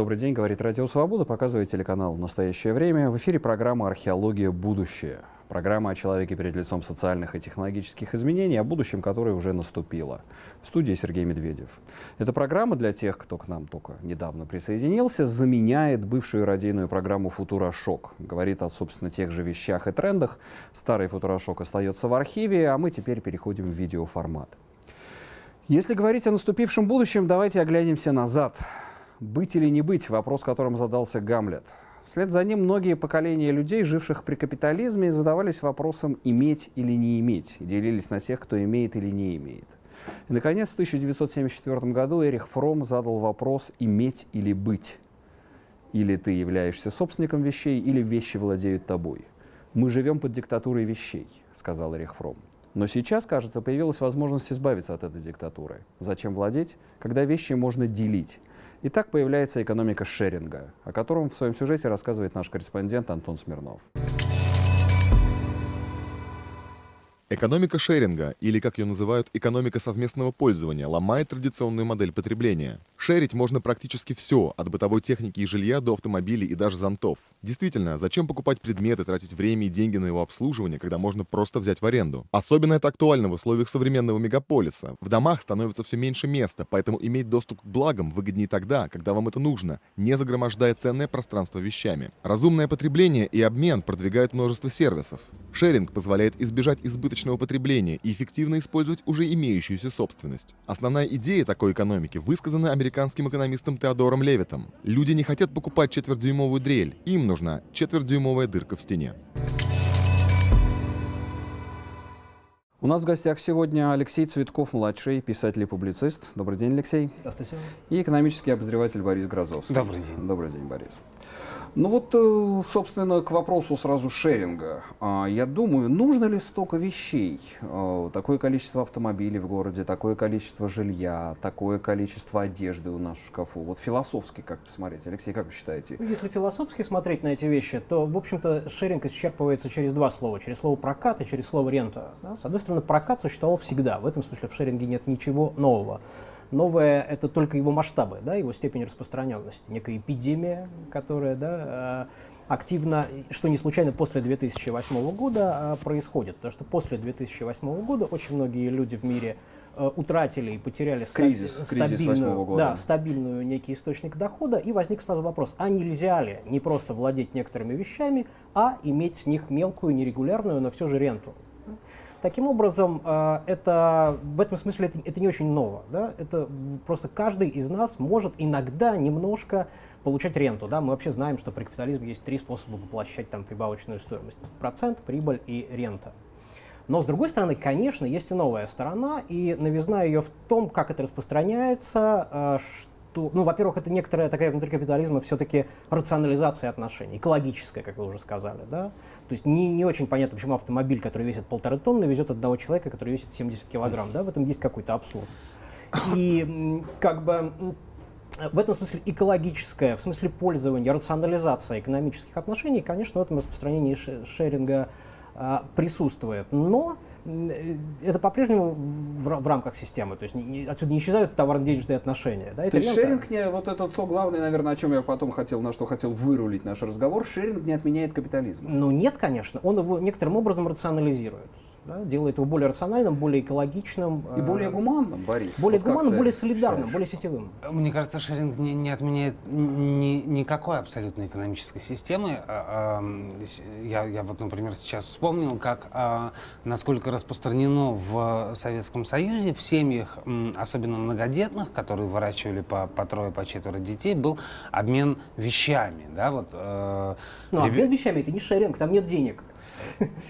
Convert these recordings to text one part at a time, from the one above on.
Добрый день, говорит Радио Свобода, показывает телеканал «Настоящее время». В эфире программа «Археология. Будущее». Программа о человеке перед лицом социальных и технологических изменений, о будущем, которое уже наступило. В студии Сергей Медведев. Эта программа для тех, кто к нам только недавно присоединился, заменяет бывшую радийную программу «Футурошок». Говорит о, собственно, тех же вещах и трендах. Старый «Футурошок» остается в архиве, а мы теперь переходим в видеоформат. Если говорить о наступившем будущем, давайте оглянемся назад. Быть или не быть – вопрос, которым задался Гамлет. Вслед за ним многие поколения людей, живших при капитализме, задавались вопросом «иметь или не иметь» и делились на тех, кто имеет или не имеет. И, наконец, в 1974 году Эрих Фром задал вопрос «иметь или быть». Или ты являешься собственником вещей, или вещи владеют тобой. «Мы живем под диктатурой вещей», — сказал Эрих Фром. Но сейчас, кажется, появилась возможность избавиться от этой диктатуры. Зачем владеть, когда вещи можно делить? И так появляется экономика шеринга, о котором в своем сюжете рассказывает наш корреспондент Антон Смирнов. Экономика шеринга, или как ее называют, экономика совместного пользования, ломает традиционную модель потребления. Шерить можно практически все, от бытовой техники и жилья до автомобилей и даже зонтов. Действительно, зачем покупать предметы, тратить время и деньги на его обслуживание, когда можно просто взять в аренду? Особенно это актуально в условиях современного мегаполиса. В домах становится все меньше места, поэтому иметь доступ к благам выгоднее тогда, когда вам это нужно, не загромождая ценное пространство вещами. Разумное потребление и обмен продвигают множество сервисов. Шеринг позволяет избежать избыточного потребления и эффективно использовать уже имеющуюся собственность. Основная идея такой экономики высказана американским экономистом Теодором Левитом. Люди не хотят покупать четверхдюймовую дрель, им нужна четверхдюймовая дырка в стене. У нас в гостях сегодня Алексей Цветков-младший, писатель и публицист. Добрый день, Алексей. Здравствуйте. И экономический обозреватель Борис Грозовский. Добрый день. Добрый день, Борис. Ну вот, э, собственно, к вопросу сразу шеринга. А, я думаю, нужно ли столько вещей? А, такое количество автомобилей в городе, такое количество жилья, такое количество одежды у нас в шкафу. Вот философски как посмотреть? Алексей, как вы считаете? Ну, если философски смотреть на эти вещи, то, в общем-то, шеринг исчерпывается через два слова. Через слово прокат и через слово рента. С одной стороны, прокат существовал всегда. В этом смысле в шеринге нет ничего нового. Новое — это только его масштабы, да, его степень распространенности. Некая эпидемия, которая да, э, активно, что не случайно после 2008 года э, происходит. Потому что после 2008 года очень многие люди в мире э, утратили и потеряли кризис, стабильную, кризис года. да, стабильную некий источник дохода, и возник сразу вопрос, а нельзя ли не просто владеть некоторыми вещами, а иметь с них мелкую, нерегулярную, но все же ренту? Таким образом, э, это, в этом смысле это, это не очень ново. Да? Это просто каждый из нас может иногда немножко получать ренту. Да? Мы вообще знаем, что при капитализме есть три способа воплощать там, прибавочную стоимость. Процент, прибыль и рента. Но, с другой стороны, конечно, есть и новая сторона, и новизна ее в том, как это распространяется, э, то, ну, во-первых, это некоторая такая внутри капитализма все-таки рационализация отношений, экологическая, как вы уже сказали, да. То есть не, не очень понятно, почему автомобиль, который весит полторы тонны, везет одного человека, который весит 70 килограмм, да, в этом есть какой-то абсурд. И как бы в этом смысле экологическая, в смысле пользования, рационализация экономических отношений, конечно, в этом распространении шеринга присутствует. Но э, это по-прежнему в, в рамках системы, то есть не, отсюда не исчезают товарно-денежные отношения. Да, то есть шеринг, не, вот это то главное, наверное, о чем я потом хотел, на что хотел вырулить наш разговор, шеринг не отменяет капитализм. Ну нет, конечно, он его некоторым образом рационализирует да, делает его более рациональным, более экологичным. И более э, гуманным, Борис. Более вот гуманным, более солидарным, считаешь? более сетевым. Мне кажется, шеринг не, не отменяет ни, никакой абсолютно экономической системы. А, а, я, я вот, например, сейчас вспомнил, как а, насколько распространено в Советском Союзе в семьях, особенно многодетных, которые выращивали по, по трое, по четверо детей, был обмен вещами. Да, вот, э, Но ребят... обмен вещами это не шеринг, там нет денег.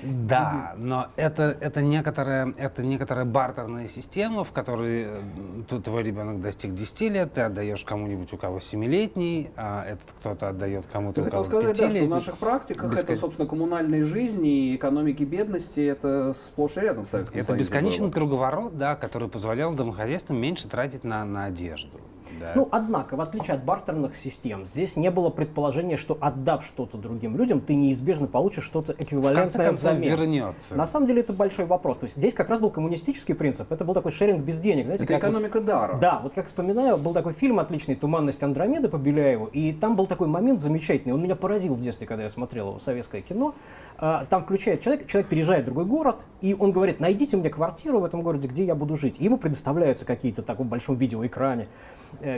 Да, но это, это, некоторая, это некоторая бартерная система, в которой э, твой ребенок достиг 10 лет, ты отдаешь кому-нибудь, у кого 7-летний, а этот кто-то отдает кому-то, у кого сказать, да, что в наших практиках Бескон... это, собственно, коммунальной жизни и экономики бедности, это сплошь и рядом в Советском Это бесконечный было. круговорот, да, который позволял домохозяйствам меньше тратить на, на одежду. Да. Ну, однако, в отличие от бартерных систем, здесь не было предположения, что отдав что-то другим людям, ты неизбежно получишь что-то в конце эквивалентное взамен. вернется. На самом деле это большой вопрос. То есть здесь как раз был коммунистический принцип. Это был такой шеринг без денег. Знаете, Это как вот- экономика дара. да, вот как вспоминаю, был такой фильм отличный «Туманность Андромеды» по Беляеву, и там был такой момент замечательный, он меня поразил в детстве, когда я смотрел его, советское кино. А, Там включает человек, человек переезжает в другой город, и он говорит, найдите мне квартиру в этом городе, где я буду жить. И ему предоставляются какие-то в таком большом видеоэкране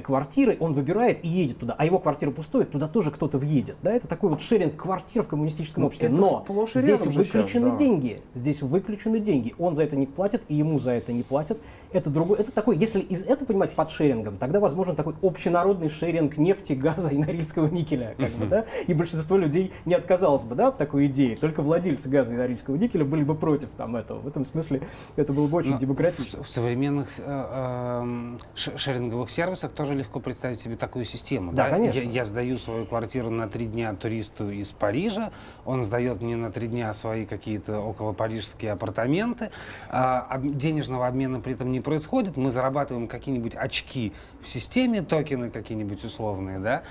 квартиры, он выбирает и едет туда, а его квартира пустует, туда тоже кто-то въедет. Да, это такой вот шеринг квартир в коммунистическом Ну, обществе. Но здесь же сейчас, выключены да. деньги, здесь выключены деньги. Он за это не платит, и ему за это не платят. Это другой, это такой, если из это понимать под шерингом, тогда возможен такой общенародный шеринг нефти, газа и норильского никеля, как бы, да, и большинство людей не отказалось бы, да, от такой идеи. Только владельцы газа и норильского никеля были бы против там этого. В этом смысле это было бы очень Но демократично. В, в современных э, ш- шеринговых сервисах тоже легко представить себе такую систему. Да, конечно. Я, я сдаю свою квартиру на три дня туристу из Парижа, он сдает мне на три дня свои какие-то около парижские апартаменты. Об- денежного обмена при этом не происходит. Мы зарабатываем какие-нибудь очки в системе, токены какие-нибудь условные, да,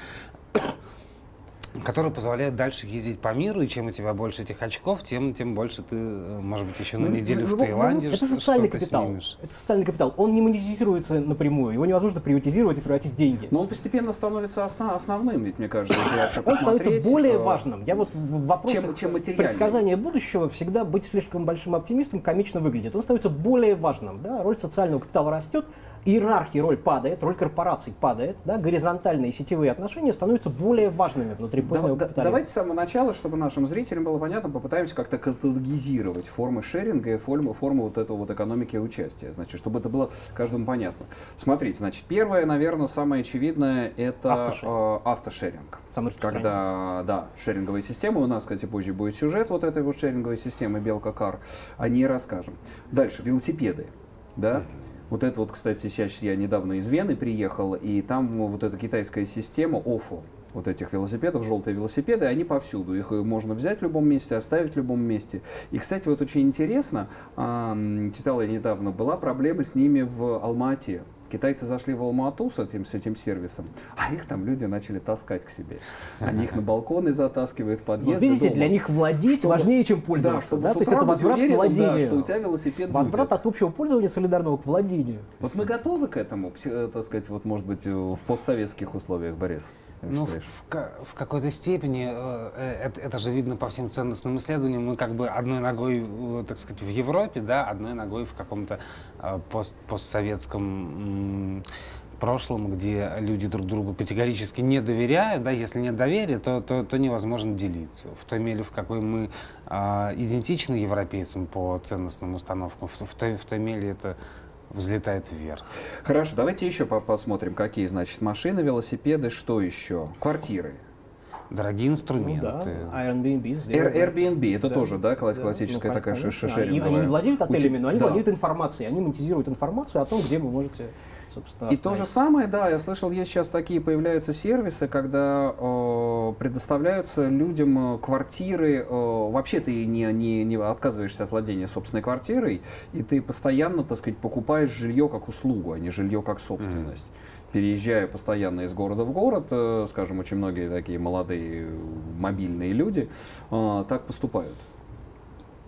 которые позволяют дальше ездить по миру, и чем у тебя больше этих очков, тем, тем больше ты, э, может быть, еще на Ну, неделю ну, в ну, Таиланде Это социальный капитал. снимешь. Это социальный капитал. Он не монетизируется напрямую. Его невозможно приватизировать и превратить в деньги. Но он постепенно становится осна- основным, ведь мне кажется, Он становится более э, важным. Я вот в вопросах чем- чем предсказания будущего всегда быть слишком большим оптимистом комично выглядит. Он становится более важным. Да? Роль социального капитала растет, иерархии роль падает, роль корпораций падает, да? горизонтальные сетевые отношения становятся более важными внутри позднего да- капитализма. давайте с самого начала, чтобы нашим зрителям было понятно, попытаемся как-то каталогизировать формы шеринга и формы, формы вот этого вот экономики участия. Значит, чтобы это было каждому понятно. Смотрите, значит, первое, наверное, самое очевидное, это Автошеринг. э, автошеринг. Самый. Когда, да, шеринговые системы, у нас, кстати, позже будет сюжет вот этой вот шеринговой системы Белка Кар, о ней расскажем. Дальше, велосипеды, да. Вот это вот, кстати, сейчас я недавно из Вены приехал, и там вот эта китайская система ОФО, вот этих велосипедов, желтые велосипеды, они повсюду. Их можно взять в любом месте, оставить в любом месте. И, кстати, вот очень интересно, а, м, читал я недавно, была проблема с ними в Алмате. Китайцы зашли в Алмату с этим, с этим сервисом, а их там люди начали таскать к себе. Они их на балконы затаскивают, в Вот подъезды видите, дома. для них владеть Чтобы- важнее, чем Да, пользоваться. да? с То есть это возврат к уверенным, да, владению. что у тебя велосипед Возврат будет. от общего пользования солидарного к владению. Вот мы готовы к этому, э, так сказать, вот может быть э, в постсоветских условиях, Борис? Как Ну, в, считаешь? в в какой-то степени э, э, это, это же видно по всем ценностным исследованиям. Мы как бы одной ногой, э, так сказать, в Европе, да, одной ногой в каком-то э, пост, постсоветском прошлом, где люди друг другу категорически не доверяют, да, если нет доверия, то, то, то невозможно делиться. В той мере, в какой мы а, идентичны европейцам по ценностным установкам, в, в той, в той мере это взлетает вверх. Хорошо, давайте еще по- посмотрим, какие, значит, машины, велосипеды, что еще? Квартиры. Дорогие Ну инструменты. да, Airbnb. Air- Airbnb, это Да. тоже, да, класс- Да, классическая ну, такая конечно. ше- и шеринговая? Они не владеют отелями, но они да. владеют информацией. Они монетизируют информацию о том, где вы можете, собственно, И то же самое, да, я слышал, есть сейчас такие появляются сервисы, когда э, предоставляются людям э, квартиры, э, вообще ты не, не, не отказываешься от владения собственной квартирой, и ты постоянно, так сказать, покупаешь жилье как услугу, а не жилье как собственность. Переезжая постоянно из города в город, э, скажем, очень многие такие молодые мобильные люди э, так поступают.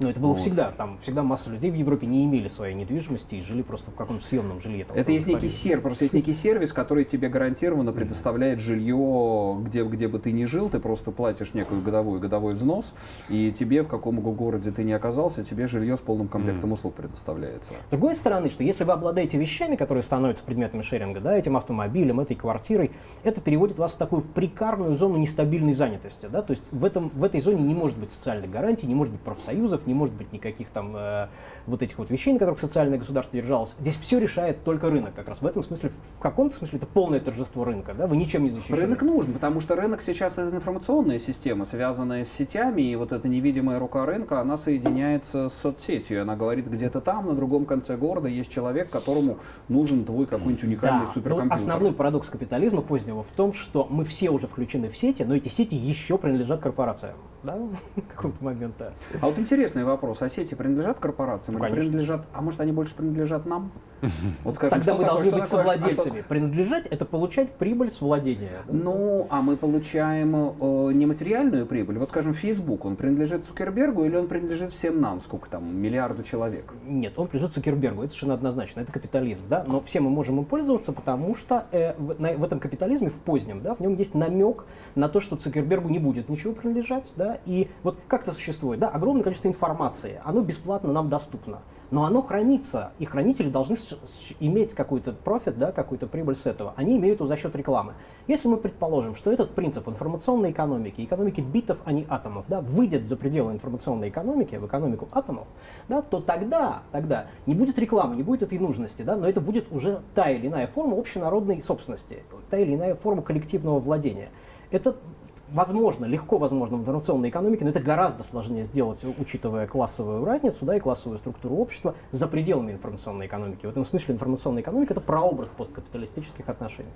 Но это было Вот. всегда. Там всегда масса людей в Европе не имели своей недвижимости и жили просто в каком-то съемном жилье. там, Это есть некий сервис, просто есть некий сервис, который тебе гарантированно предоставляет жилье, где, где бы ты ни жил, ты просто платишь некую годовой годовой взнос, и тебе в каком бы городе ты ни оказался, тебе жилье с полным комплектом услуг предоставляется. С другой стороны, что если вы обладаете вещами, которые становятся предметами шеринга, да, этим автомобилем, этой квартирой, это переводит вас в такую прикарную зону нестабильной занятости. Да? То есть в, этом, в этой зоне не может быть социальных гарантий, не может быть профсоюзов, не может быть никаких там э, вот этих вот вещей, на которых социальное государство держалось. Здесь все решает только рынок как раз. В этом смысле, в каком-то смысле это полное торжество рынка. Да? Вы ничем не защищены. Рынок нужен, потому что рынок сейчас это информационная система, связанная с сетями, и вот эта невидимая рука рынка, она соединяется с соцсетью, она говорит, где-то там, на другом конце города, есть человек, которому нужен твой какой-нибудь уникальный Да, но вот суперкомпьютер. основной парадокс капитализма позднего в том, что мы все уже включены в сети, но эти сети еще принадлежат корпорациям. Да? В какой-то момент, да. А вот интересно, интересный вопрос. А сети принадлежат корпорациям Ну, или принадлежат, а может они больше принадлежат нам? Вот скажем, Тогда что мы такое- должны что быть такое- а совладельцами. Принадлежать – это получать прибыль с владения. Ну, а мы получаем э, нематериальную прибыль. Вот, скажем, Facebook, он принадлежит Цукербергу или он принадлежит всем нам, сколько там, миллиарду человек? Нет, он принадлежит Цукербергу, это совершенно однозначно, это капитализм, да, но все мы можем им пользоваться, потому что э, в, на- в этом капитализме, в позднем, да, в нем есть намек на то, что Цукербергу не будет ничего принадлежать, да, и вот как это существует, да, огромное количество информации, оно бесплатно нам доступно, но оно хранится, и хранители должны иметь какой-то профит, да, какую-то прибыль с этого. Они имеют его за счет рекламы. Если мы предположим, что этот принцип информационной экономики, экономики битов, а не атомов, да, выйдет за пределы информационной экономики, в экономику атомов, да, то тогда, тогда не будет рекламы, не будет этой нужности, да, но это будет уже та или иная форма общенародной собственности, та или иная форма коллективного владения. Это возможно, легко возможно в информационной экономике, но это гораздо сложнее сделать, учитывая классовую разницу да, и классовую структуру общества за пределами информационной экономики. В этом смысле информационная экономика – это прообраз посткапиталистических отношений.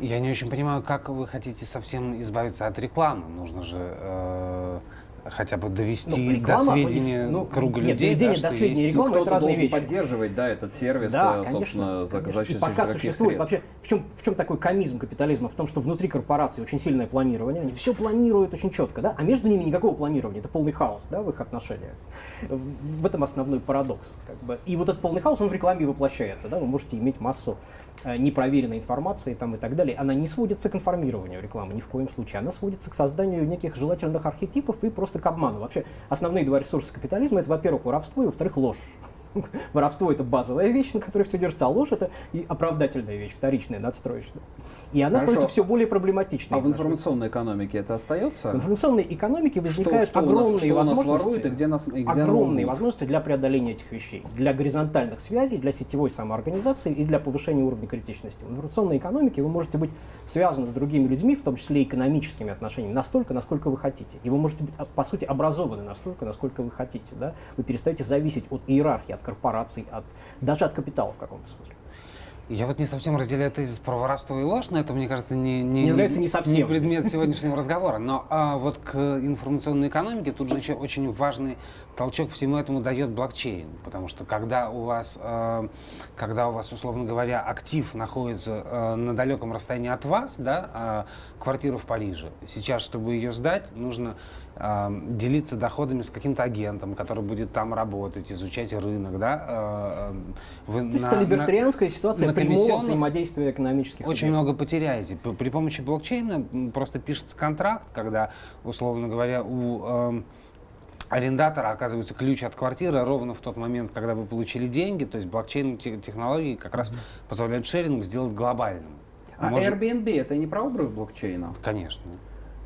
Я не очень понимаю, как вы хотите совсем избавиться от рекламы. Нужно же э, хотя бы довести Ну, до реклама, сведения ну, круга нет, людей. доведение да, до сведения есть- рекламы Ну, это разные вещи. поддерживать, да, этот сервис, Да, э, конечно. собственно, за, конечно. за И счет пока существует средств? вообще, в чем, в чем такой комизм капитализма? В том, что внутри корпорации очень сильное планирование, они все планируют очень четко, да, а между ними никакого планирования, это полный хаос, да, в их отношениях. В этом основной парадокс, как бы. И вот этот полный хаос, он в рекламе и воплощается, да, вы можете иметь массу непроверенной информации там и так далее. Она не сводится к информированию рекламы ни в коем случае, она сводится к созданию неких желательных архетипов и просто к обману. Вообще, основные два ресурса капитализма это, во-первых, воровство и, во-вторых, ложь. Воровство это базовая вещь, на которой все держится, а ложь это и оправдательная вещь, вторичная, надстроечная. И она Хорошо. становится все более проблематичной. А в информационной экономике это остается? В информационной экономике возникают что у нас- огромные что у нас возможности. воруют и где нас- и где огромные возможности для преодоления этих вещей, для горизонтальных связей, для сетевой самоорганизации и для повышения уровня критичности. В информационной экономике вы можете быть связаны с другими людьми, в том числе экономическими отношениями, настолько, насколько вы хотите. И вы можете быть, а, по сути, образованы настолько, насколько вы хотите. Да? Вы перестаете зависеть от иерархии, от корпораций, от, даже от капитала в каком-то смысле. Я вот не совсем разделяю тезис про воровство и ложь, но это, мне кажется, не, не, Мне нравится не совсем. не предмет сегодняшнего разговора. Но а, вот к информационной экономике тут же еще очень важный толчок всему этому дает блокчейн. Потому что когда у вас, э, когда у вас, условно говоря, актив находится э, на далеком расстоянии от вас, да, а квартира в Париже, сейчас, чтобы ее сдать, нужно э, делиться доходами с каким-то агентом, который будет там работать, изучать рынок, да. э, вы То есть это либертарианская ситуация на прямого взаимодействия экономических очень субъектов. много потеряете. При помощи блокчейна просто пишется контракт, когда, условно говоря, у арендатора оказывается ключ от квартиры ровно в тот момент, когда вы получили деньги. То есть блокчейн-технологии как раз позволяют шеринг сделать глобальным. А Может- Airbnb это не прообраз блокчейна? Конечно.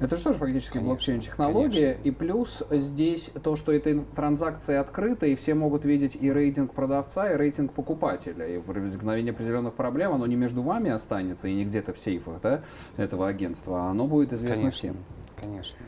Это же тоже фактически блокчейн-технология. И плюс здесь то, что эта транзакция открыта, и все могут видеть и рейтинг продавца, и рейтинг покупателя. И при возникновении определенных проблем оно не между вами останется, и не где-то в сейфах да, этого агентства, а оно будет известно Конечно. всем. Конечно.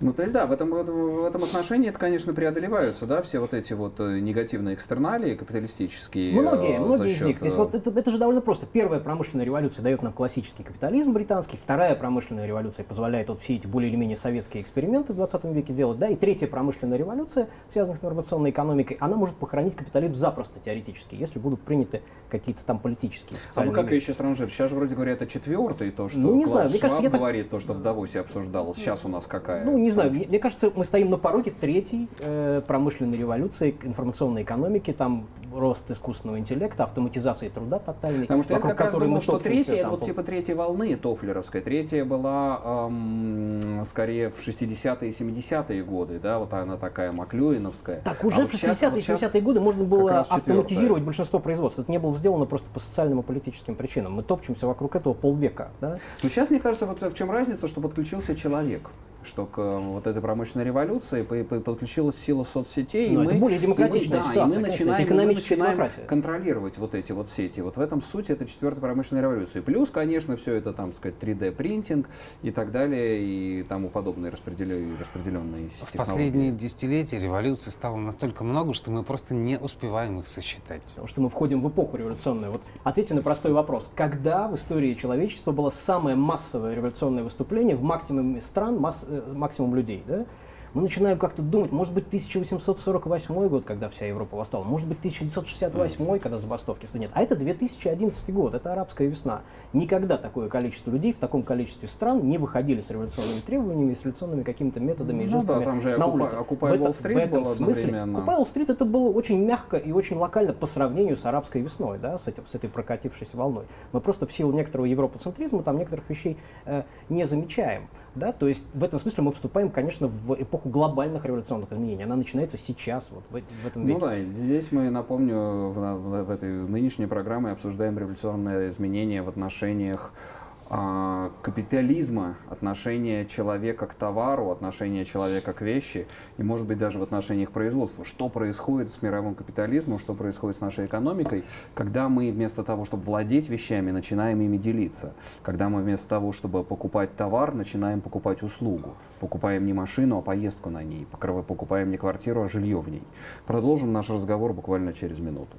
Ну, то есть, да, в этом, в этом- отношении это, конечно, преодолеваются, да, все вот эти вот э, негативные экстерналии капиталистические. Многие, э, многие из счет, них. Здесь э, вот это, это же довольно просто. Первая промышленная революция дает нам классический капитализм британский, вторая промышленная революция позволяет вот все эти более или менее советские эксперименты в 20 веке делать, да, и третья промышленная революция, связанная с информационной экономикой, она может похоронить капитализм запросто теоретически, если будут приняты какие-то там политические, А вы как вещи. еще ранжир? Сейчас вроде говорят, это четвертый, то, что Ну, не знаю, мне кажется, я так- говорит, то, что в Давосе обсуждалось. Сейчас у нас какая? Ну, не знаю, мне, мне кажется, мы стоим на пороге третьей э, промышленной революции, информационной экономики, там рост искусственного интеллекта, автоматизации труда тотальной, Потому что я вокруг как раз думал, что третья, это там вот типа третьей волны тофлеровской. Третья была эм, скорее в 60-е и 70-е годы, да, вот она такая маклюиновская. Так А уже вот в щас- 60-е вот и щас 70-е годы можно было автоматизировать большинство производств. Это не было сделано просто по социальным и политическим причинам. Мы топчемся вокруг этого полвека. Да? Ну, сейчас, мне кажется, вот в чем разница, что подключился человек. Что к э, вот этой промышленной революции по- по- подключилась сила соцсетей. Но и это мы- более и мы- демократичная да, ситуация, И мы конечно, начинаем, это мы начинаем демократия. контролировать вот эти вот сети. Вот в этом суть это четвертая промышленная революция. Плюс, конечно, все это, там, сказать, 3D-принтинг и так далее, и тому подобные распределенные, распределенные В технологии. последние десятилетия революций стало настолько много, что мы просто не успеваем их сосчитать. Потому что мы входим в эпоху революционную. Вот ответьте на простой вопрос. Когда в истории человечества было самое массовое революционное выступление в максимуме стран, масс- максимум людей? Да? Мы начинаем как-то думать, может быть, 1848 год, когда вся Европа восстала, может быть, 1968, когда забастовки студентов. А это 2011 год, это арабская весна. Никогда такое количество людей в таком количестве стран не выходили с революционными требованиями, с революционными какими-то методами и Ну да, жестами там же на Окупа- улице. В, Wall Street в этом был смысле Wall Street это было очень мягко и очень локально по сравнению с арабской весной, да, с, этим, с этой прокатившейся волной. Мы просто в силу некоторого европоцентризма там некоторых вещей э, не замечаем. Да? То есть в этом смысле мы вступаем, конечно, в эпоху глобальных революционных изменений. Она начинается сейчас, вот в, в этом Ну веке. да, и здесь мы, напомню, в, в- в этой нынешней программе обсуждаем революционные изменения в отношениях капитализма, отношения человека к товару, отношения человека к вещи и, может быть, даже в отношениях производства. Что происходит с мировым капитализмом, что происходит с нашей экономикой, когда мы вместо того, чтобы владеть вещами, начинаем ими делиться. Когда мы вместо того, чтобы покупать товар, начинаем покупать услугу. Покупаем не машину, а поездку на ней. Покупаем не квартиру, а жилье в ней. Продолжим наш разговор буквально через минуту.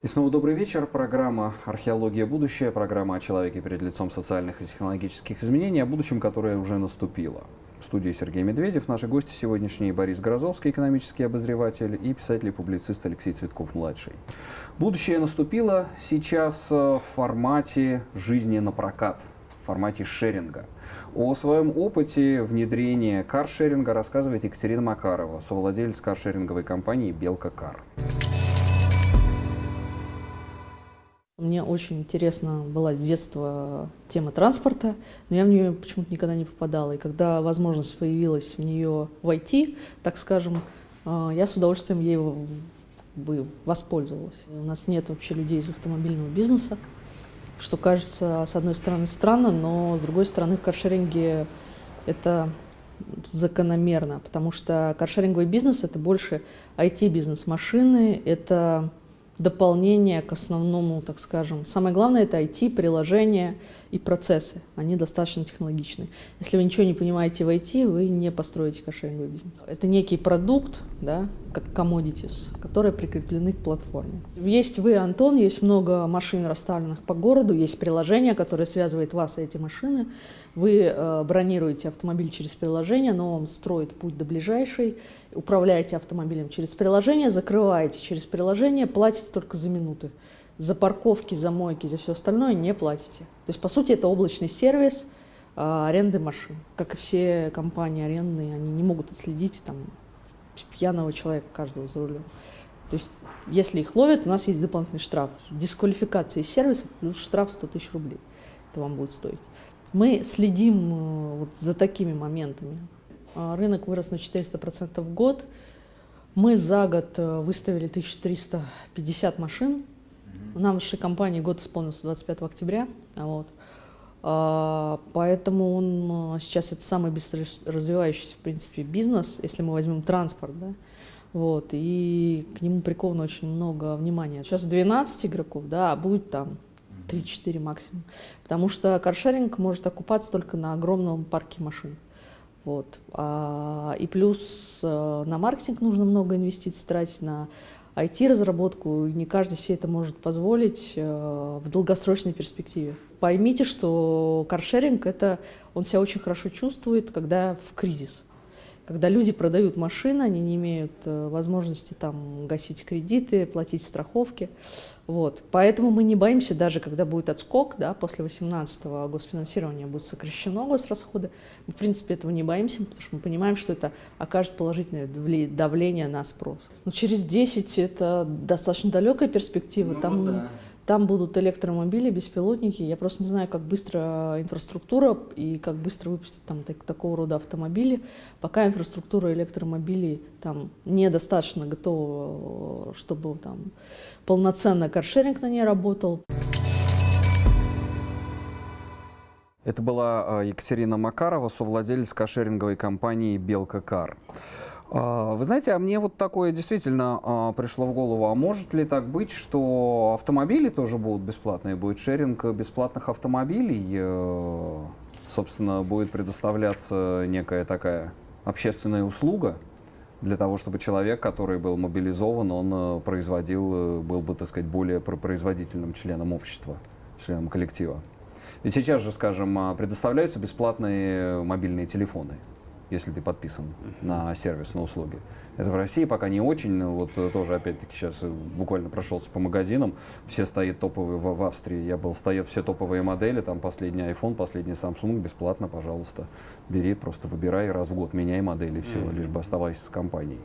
И снова добрый вечер. Программа «Археология. Будущее». Программа о человеке перед лицом социальных и технологических изменений, о будущем, которое уже наступило. В студии Сергей Медведев. Наши гости сегодняшние Борис Грозовский, экономический обозреватель, и писатель и публицист Алексей Цветков-младший. Будущее наступило сейчас э, в формате жизни на прокат, в формате шеринга. О своем опыте внедрения каршеринга рассказывает Екатерина Макарова, совладелец каршеринговой компании «Белка Кар». Мне очень интересна была с детства тема транспорта, но я в нее почему-то никогда не попадала. И когда возможность появилась в нее войти, так скажем, э, я с удовольствием ей бы воспользовалась. У нас нет вообще людей из автомобильного бизнеса, что кажется, с одной стороны, странно, но с другой стороны, в каршеринге это закономерно, потому что каршеринговый бизнес — это больше IT-бизнес. Машины — это дополнение к основному, так скажем. Самое главное — это IT, приложения и процессы. Они достаточно технологичны. Если вы ничего не понимаете в IT, вы не построите каршеринговый бизнес. Это некий продукт, да, как commodities, которые прикреплены к платформе. Есть вы, Антон, есть много машин, расставленных по городу, есть приложение, которое связывает вас и эти машины. Вы э, бронируете автомобиль через приложение, но он строит путь до ближайшей, управляете автомобилем через приложение, закрываете через приложение, платите только за минуты. За парковки, за мойки, за все остальное не платите. То есть, по сути, это облачный сервис а, аренды машин. Как и все компании арендные, они не могут отследить там, пьяного человека каждого за рулем. То есть, если их ловят, у нас есть дополнительный штраф. Дисквалификация сервиса плюс штраф 100 тысяч рублей. Это вам будет стоить. Мы следим э, вот за такими моментами. А, Рынок вырос на 400% в год. Мы за год э, выставили 1350 машин. Нам в нашей компании год исполнился 25 октября. Вот. А, Поэтому он э, сейчас это самый быстро развивающийся, в принципе, бизнес, если мы возьмем транспорт, да, вот, и к нему приковано очень много внимания. Сейчас 12 игроков, да, а будет там 3-4 максимум. Потому что каршеринг может окупаться только на огромном парке машин. Вот. А, и плюс э, на маркетинг нужно много инвестиций тратить, на IT-разработку, не каждый себе это может позволить э, в долгосрочной перспективе. Поймите, что каршеринг, это, он себя очень хорошо чувствует, когда в кризис. Когда люди продают машины, они не имеют э, возможности там, гасить кредиты, платить страховки. Вот. Поэтому мы не боимся, даже когда будет отскок, да, после 2018-го госфинансирование будет сокращено, госрасходы, мы, в принципе, этого не боимся, потому что мы понимаем, что это окажет положительное давле- давление на спрос. Но через 10 это достаточно далекая перспектива. там, там будут электромобили, беспилотники. Я просто не знаю, как быстро инфраструктура и как быстро выпустят там так- такого рода автомобили. Пока инфраструктура электромобилей там недостаточно готова, чтобы там полноценно каршеринг на ней работал. Это была а, Екатерина Макарова, совладелец кошеринговой компании «Белка Кар». А, Вы знаете, а мне вот такое действительно а, пришло в голову. А может ли так быть, что автомобили тоже будут бесплатные? Будет шеринг бесплатных автомобилей? э, Собственно, будет предоставляться некая такая общественная услуга для того, чтобы человек, который был мобилизован, он э, производил, э, был бы, так сказать, более про- производительным членом общества, членом коллектива. Ведь сейчас же, скажем, а, предоставляются бесплатные мобильные телефоны, если ты подписан на сервис, на услуги. Это в России пока не очень, вот э, тоже, опять-таки, сейчас э, буквально прошелся по магазинам, все стоят топовые в, в Австрии, я был, стоят все топовые модели, там последний iPhone, последний Samsung, бесплатно, пожалуйста, бери, просто выбирай раз в год, меняй модели, все, Мгм. лишь бы оставайся с компанией.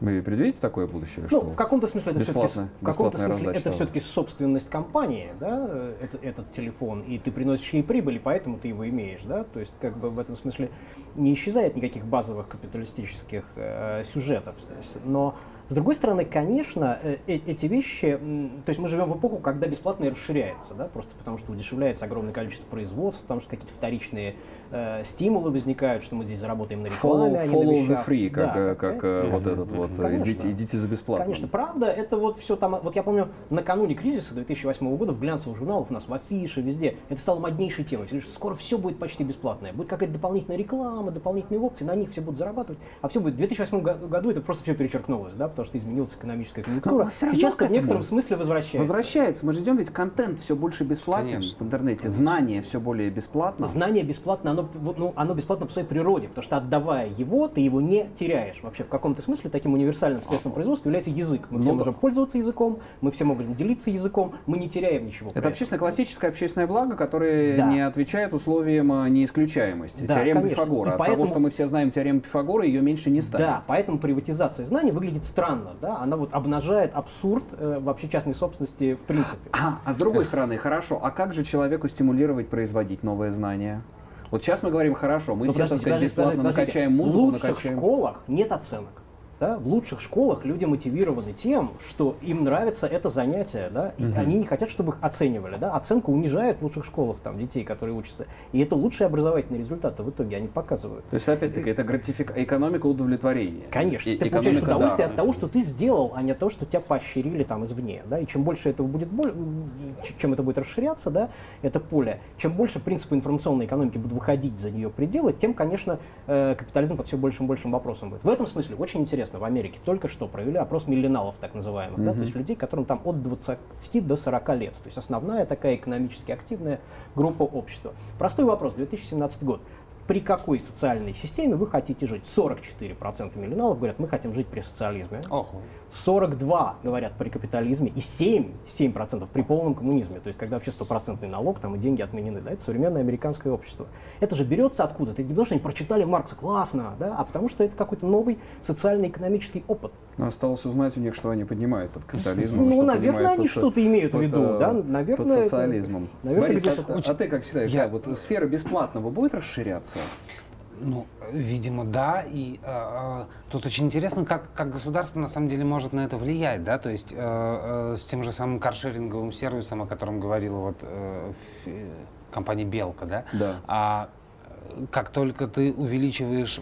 Вы предвидите такое будущее? Ну, что в каком-то смысле это все-таки, в каком-то смысле это все-таки собственность компании, да, э, это, этот телефон, и ты приносишь ей прибыль, и поэтому ты его имеешь, да, то есть как бы в этом смысле не исчезает никаких базовых капиталистических э, сюжетов, но с другой стороны, конечно, э, э- эти вещи, то есть мы живем в эпоху, когда бесплатное расширяется, да, просто потому что удешевляется огромное количество производств, потому что какие-то вторичные э, стимулы возникают, что мы здесь заработаем на Follow, рекламе, а не на follow the free, как, Да, э, как- как э, вот этот вот, э, Конечно. идите, идите за бесплатно. Конечно, правда, это вот все там, вот я помню, накануне кризиса 2008 года в глянцевых журналах у нас в афише, везде, это стало моднейшей темой. Все говорят, что Скоро все будет почти бесплатное. Будет какая-то дополнительная реклама, дополнительные опции, на них все будут зарабатывать. А все будет в 2008 го- году это просто все перечеркнулось, да, потому что изменилась экономическая конъюнктура. Равно Сейчас это в некотором смысле возвращается. Возвращается. Мы же идем, ведь контент все больше бесплатен Конечно. в интернете, знание все более бесплатно. Знание бесплатно, оно, вот, ну, оно бесплатно по своей природе, потому что отдавая его, ты его не теряешь. Вообще в каком-то смысле таким универсальным средством производства является язык. Мы все Ну да. можем пользоваться языком, мы все можем делиться языком, мы не теряем ничего. Это общественно классическое общественное благо, которое Да. не отвечает условиям а, неисключаемости. Да, Теорема конечно. Пифагора. И От поэтому- того, что мы все знаем теорему Пифагора, ее меньше не станет. Да, поэтому приватизация знаний выглядит странно, да, она вот обнажает абсурд э, вообще частной собственности в принципе. А, а с другой стороны, хорошо, а как же человеку стимулировать производить новые знания? Вот сейчас мы говорим, хорошо, мы Но все, так подождите, сказать, подождите, бесплатно подождите, накачаем В музыку, лучших накачаем... школах нет оценок. Да? В лучших школах люди мотивированы тем, что им нравится это занятие, да, и они не хотят, чтобы их оценивали. Да? Оценка унижает в лучших школах там, детей, которые учатся. И это лучшие образовательные результаты в итоге они показывают. То есть, опять-таки, это гратифик... экономика удовлетворения. Конечно, И- ты получаешь удовольствие дара. от того, что ты сделал, а не от того, что тебя поощрили там извне. Да? И чем больше этого будет, боль- чем это будет расширяться, да, это поле, чем больше принципы информационной экономики будут выходить за нее пределы, тем, конечно, э, капитализм под все большим и большим вопросом будет. В этом смысле очень интересно. В Америке только что провели опрос миллионалов, так называемых, да, то есть людей, которым там от 20 до 40 лет. То есть основная такая экономически активная группа общества. Простой вопрос, 2017 год. При какой социальной системе вы хотите жить? 44% миллионалов говорят, мы хотим жить при социализме. Ого. 42 говорят при капитализме и 7, 7% при полном коммунизме. То есть когда вообще стопроцентный налог там, и деньги отменены. Да? Это современное американское общество. Это же берется откуда? Это не потому, что они прочитали Маркса классно, да? а потому что это какой-то новый социально-экономический опыт. Но осталось узнать у них, что они поднимают под капитализмом. Ну, наверное, они что-то имеют в виду, э, да? Наверное, под социализмом. наверное, Борис, а, а ты как считаешь, вот сфера бесплатного будет расширяться? Ну, видимо, да. И э, тут очень интересно, как, как государство на самом деле может на это влиять, да, то есть э, э, с тем же самым каршеринговым сервисом, о котором говорила вот э, компания Белка, да. Да. А э, как только ты увеличиваешь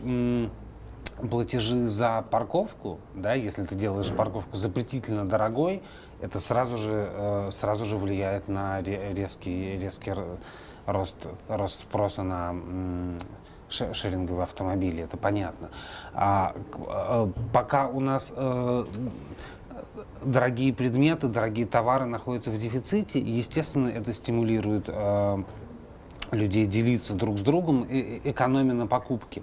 платежи за парковку, да, если ты делаешь парковку запретительно дорогой, это сразу же, э, сразу же влияет на ре- резкий, резкий рост, рост спроса на шеринговые автомобили, это понятно. А, э, пока у нас э, дорогие предметы, дорогие товары находятся в дефиците, естественно, это стимулирует людей делиться друг с другом, экономя на покупке.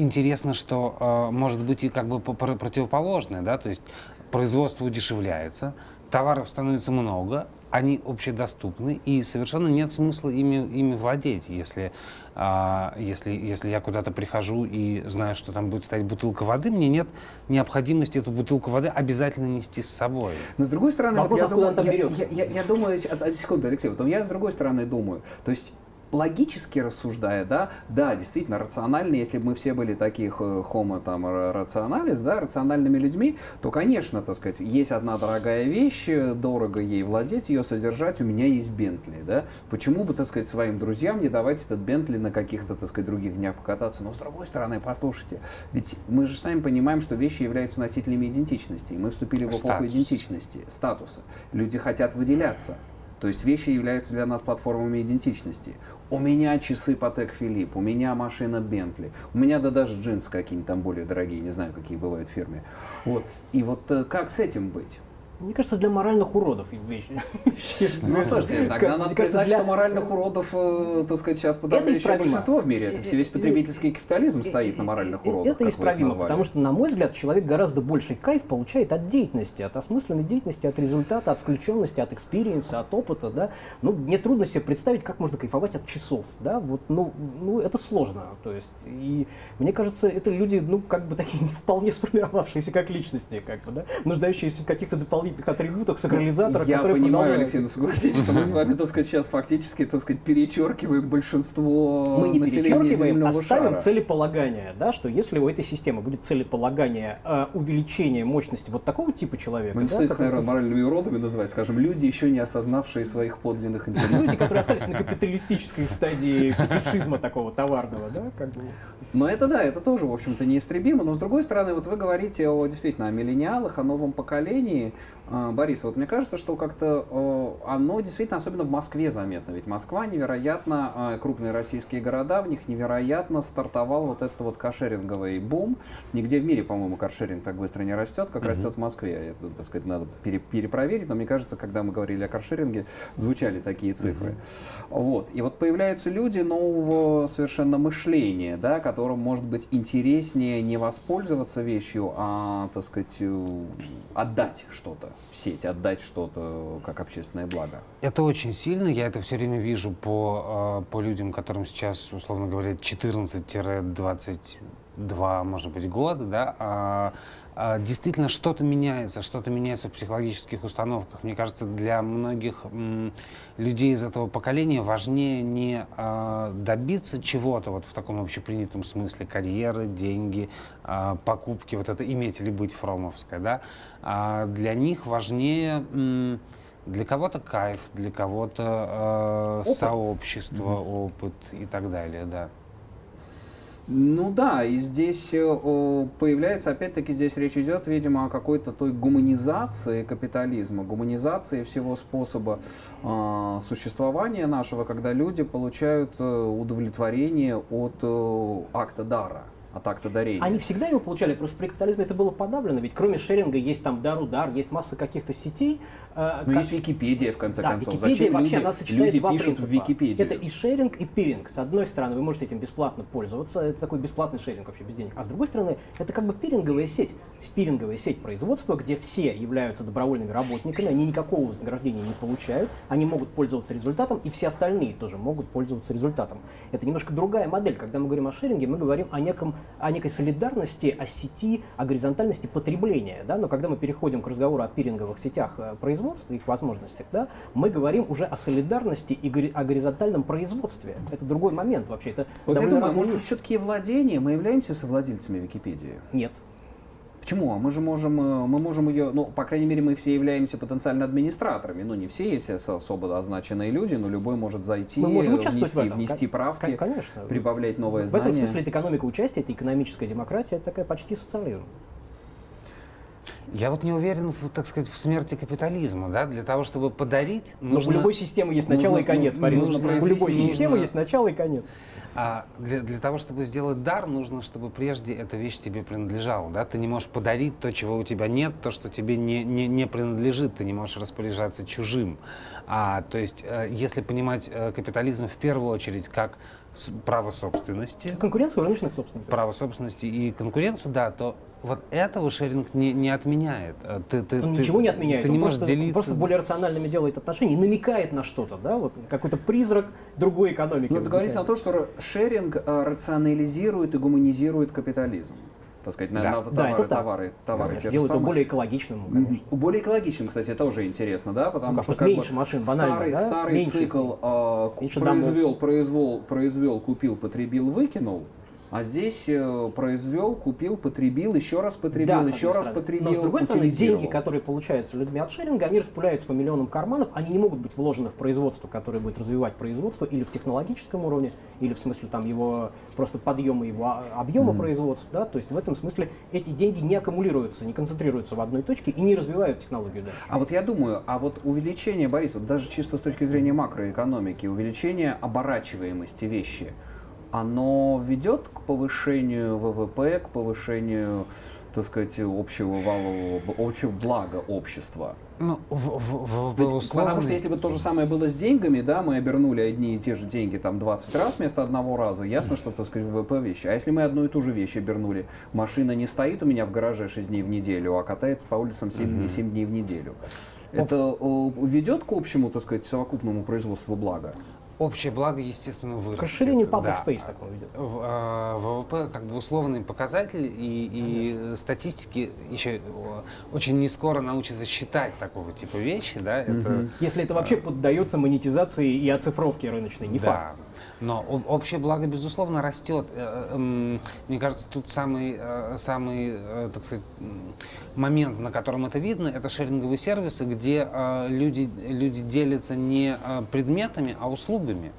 Интересно, что э, может быть и как бы по- про- противоположное, да, то есть производство удешевляется, товаров становится много, они общедоступны, и совершенно нет смысла ими, ими владеть, если, а, если, если я куда-то прихожу и знаю, что там будет стоять бутылка воды, мне нет необходимости эту бутылку воды обязательно нести с собой. Но с другой стороны, Вопрос, я, откуда думаю, я, я- я- я думаю, секунду, Алексей, вот я с другой стороны думаю, то есть логически рассуждая, да, да, действительно, рационально, если бы мы все были таких э, homo там ра- рационалис, да, рациональными людьми, то, конечно, так сказать, есть одна дорогая вещь, э, дорого ей владеть, ее содержать, у меня есть Бентли, да, почему бы, так сказать, своим друзьям не давать этот Бентли на каких-то, так сказать, других днях покататься, но с другой стороны, послушайте, ведь мы же сами понимаем, что вещи являются носителями идентичности, и мы вступили в эпоху Статус. идентичности, статуса, люди хотят выделяться, то есть вещи являются для нас платформами идентичности. У меня часы Патек Филипп, у меня машина Бентли, у меня да даже джинсы какие-нибудь там более дорогие, не знаю, какие бывают в фирме. Вот. И вот э, как с этим быть? Мне кажется, для моральных уродов вещь. Ну, слушайте, тогда надо признать, что моральных уродов, э, так сказать, сейчас подавляющее большинство в мире. Это все весь потребительский капитализм стоит на моральных уродах. Это исправимо, потому что, на мой взгляд, человек гораздо больший кайф получает от деятельности, от осмысленной деятельности, от результата, от включенности, от experience а, от опыта, да. Ну, мне трудно себе представить, как можно кайфовать от часов, да, вот, ну, ну это сложно, то есть, и мне кажется, это люди, ну, как бы такие не вполне сформировавшиеся как личности, как бы, да, нуждающиеся в каких-то дополнительных дополнительных атрибутах сакрализатора, Я понимаю, продолжают. Алексей, но согласитесь, что мы с вами, так сказать, сейчас фактически, так сказать, перечеркиваем большинство Мы не перечеркиваем, земного оставим шара. целеполагание, да, что если у этой системы будет целеполагание э, увеличения мощности вот такого типа человека, Ну, не да, стоит наверное, моральными уродами называть, скажем, люди, еще не осознавшие своих подлинных интересов. люди, которые остались на капиталистической стадии фетишизма такого товарного, да, как бы. Но это да, это тоже, в общем-то, неистребимо. Но с другой стороны, вот вы говорите о действительно о миллениалах, о новом поколении. А, Борис, вот мне кажется, что как-то оно действительно, особенно в Москве заметно. Ведь Москва невероятно, э, крупные российские города, в них невероятно стартовал вот этот вот кошеринговый бум. Нигде в мире, по-моему, каршеринг так быстро не растет, как растет в Москве. Это, так сказать, надо пере- перепроверить, но мне кажется, когда мы говорили о каршеринге, звучали такие цифры. Вот. И вот появляются люди нового совершенно мышления, да, которым может быть интереснее не воспользоваться вещью, а, так сказать, э, отдать что-то в сеть, отдать что-то как общественное благо. Это очень сильно, я это все время вижу по, э, по людям, которым сейчас, условно говоря, 14-22, может быть, года, да, а, действительно что-то меняется, что-то меняется в психологических установках. Мне кажется, для многих людей из этого поколения важнее не а, добиться чего-то вот в таком общепринятом смысле, карьеры, деньги, а, покупки, вот это иметь или быть фромовское, да, а для них важнее для кого-то кайф, для кого-то э, сообщество, опыт и так далее, да. Ну да, и здесь э, появляется, опять-таки, здесь речь идет, видимо, о какой-то той гуманизации капитализма, гуманизации всего способа а, существования нашего, когда люди получают э, удовлетворение от э, акта дара, от акта дарения. Они всегда его получали, просто при капитализме это было подавлено, ведь кроме шеринга есть там дар-удар, есть масса каких-то сетей. э, Ну, как- есть Википедия, в конце Да, концов. Википедия Зачем вообще, люди, она сочетает люди два пишут принципа. в Википедию? Это и шеринг, и пиринг. С одной стороны, вы можете этим бесплатно пользоваться, это такой бесплатный шеринг вообще без денег. А с другой стороны, это как бы пиринговая сеть, спиринговая сеть производства, где все являются добровольными работниками, они никакого вознаграждения не получают, они могут пользоваться результатом, и все остальные тоже могут пользоваться результатом. Это немножко другая модель. Когда мы говорим о шеринге, мы говорим о, неком, о некой солидарности, о сети, о горизонтальности потребления. Да? Но когда мы переходим к разговору о пиринговых сетях э, производства, их возможностях, да, мы говорим уже о солидарности и о горизонтальном производстве. Это другой момент вообще. Это Вот я думаю, может все-таки владение, мы являемся совладельцами Википедии? Нет. Почему? А мы же можем, э, мы можем ее, ну, по крайней мере, мы все являемся потенциально администраторами. Ну, не все, с- особо означенные люди, но любой может зайти, Мы можем участвовать внести, в этом. внести правки, кон- конечно. прибавлять новое В знание. этом смысле это экономика участия, это экономическая демократия, это такая почти социализм. Я вот не уверен, в, так сказать, в смерти капитализма, да, для того, чтобы подарить, Но нужно... у любой системы есть начало нужно- и конец, Борис. нужно У любой системы нужно- есть начало и конец. А для, для того, чтобы сделать дар, нужно, чтобы прежде эта вещь тебе принадлежала. Да? Ты не можешь подарить то, чего у тебя нет, то, что тебе не, не, не принадлежит. Ты не можешь распоряжаться чужим. А, то есть, э, если понимать э, капитализм в первую очередь как право собственности, Конкуренция у рыночных собственников. право собственности и конкуренцию, да, то вот этого шеринг не, не отменяет. Э, Ты, ты, Он ты- ничего не отменяет, Ты он не можешь просто, делиться. просто более рациональными делает отношения и намекает на что-то, да, вот какой-то призрак другой экономики. Ну, это говорится о том, что шеринг э, рационализирует и гуманизирует капитализм. Так сказать, на, Да. на Да, товары, это так. товары, товары Конечно, те же делает его самые. более экологичным, конечно. Более экологичным, кстати, это уже интересно, да, потому Ну, как, что просто меньше машин, банально, старый, да? старый Меньше. цикл э, Меньше произвел, произвел, произвел, купил, потребил, выкинул, а здесь э, произвел, купил, потребил, еще раз потребил, Да, еще раз стороны. потребил, Но с другой стороны, деньги, которые получаются людьми от шеринга, они распыляются по миллионам карманов, они не могут быть вложены в производство, которое будет развивать производство или в технологическом уровне, или в смысле там его просто подъема его а- объема производства, да, то есть в этом смысле эти деньги не аккумулируются, не концентрируются в одной точке и не развивают технологию дальше. А вот я думаю, а вот увеличение, Борис, вот даже чисто с точки зрения макроэкономики, увеличение оборачиваемости вещи, оно ведет к повышению ВВП, к повышению, так сказать, общего валового, общего блага общества? Ну, в, в, в, Ведь условный- Потому что если бы то же самое было с деньгами, да, мы обернули одни и те же деньги там 20 раз вместо одного раза, ясно, что, так сказать, ВВП вещи. А если мы одну и ту же вещь обернули, машина не стоит у меня в гараже 6 дней в неделю, а катается по улицам 7, дней- 7 дней в неделю. Это э, ведет к общему, так сказать, совокупному производству блага? Общее благо, естественно, вырастет. К расширению public да. space. В- а, ВВП как бы условный показатель, и, и статистики еще очень не скоро научатся считать такого типа вещи, да, это... Если это вообще поддается монетизации и оцифровке рыночной, не да. факт. Но общее благо, безусловно, растет. Э, э, м, Мне кажется, тут самый, э, самый так сказать, момент, на котором это видно, это шеринговые сервисы, где люди, люди делятся не предметами, а услугами.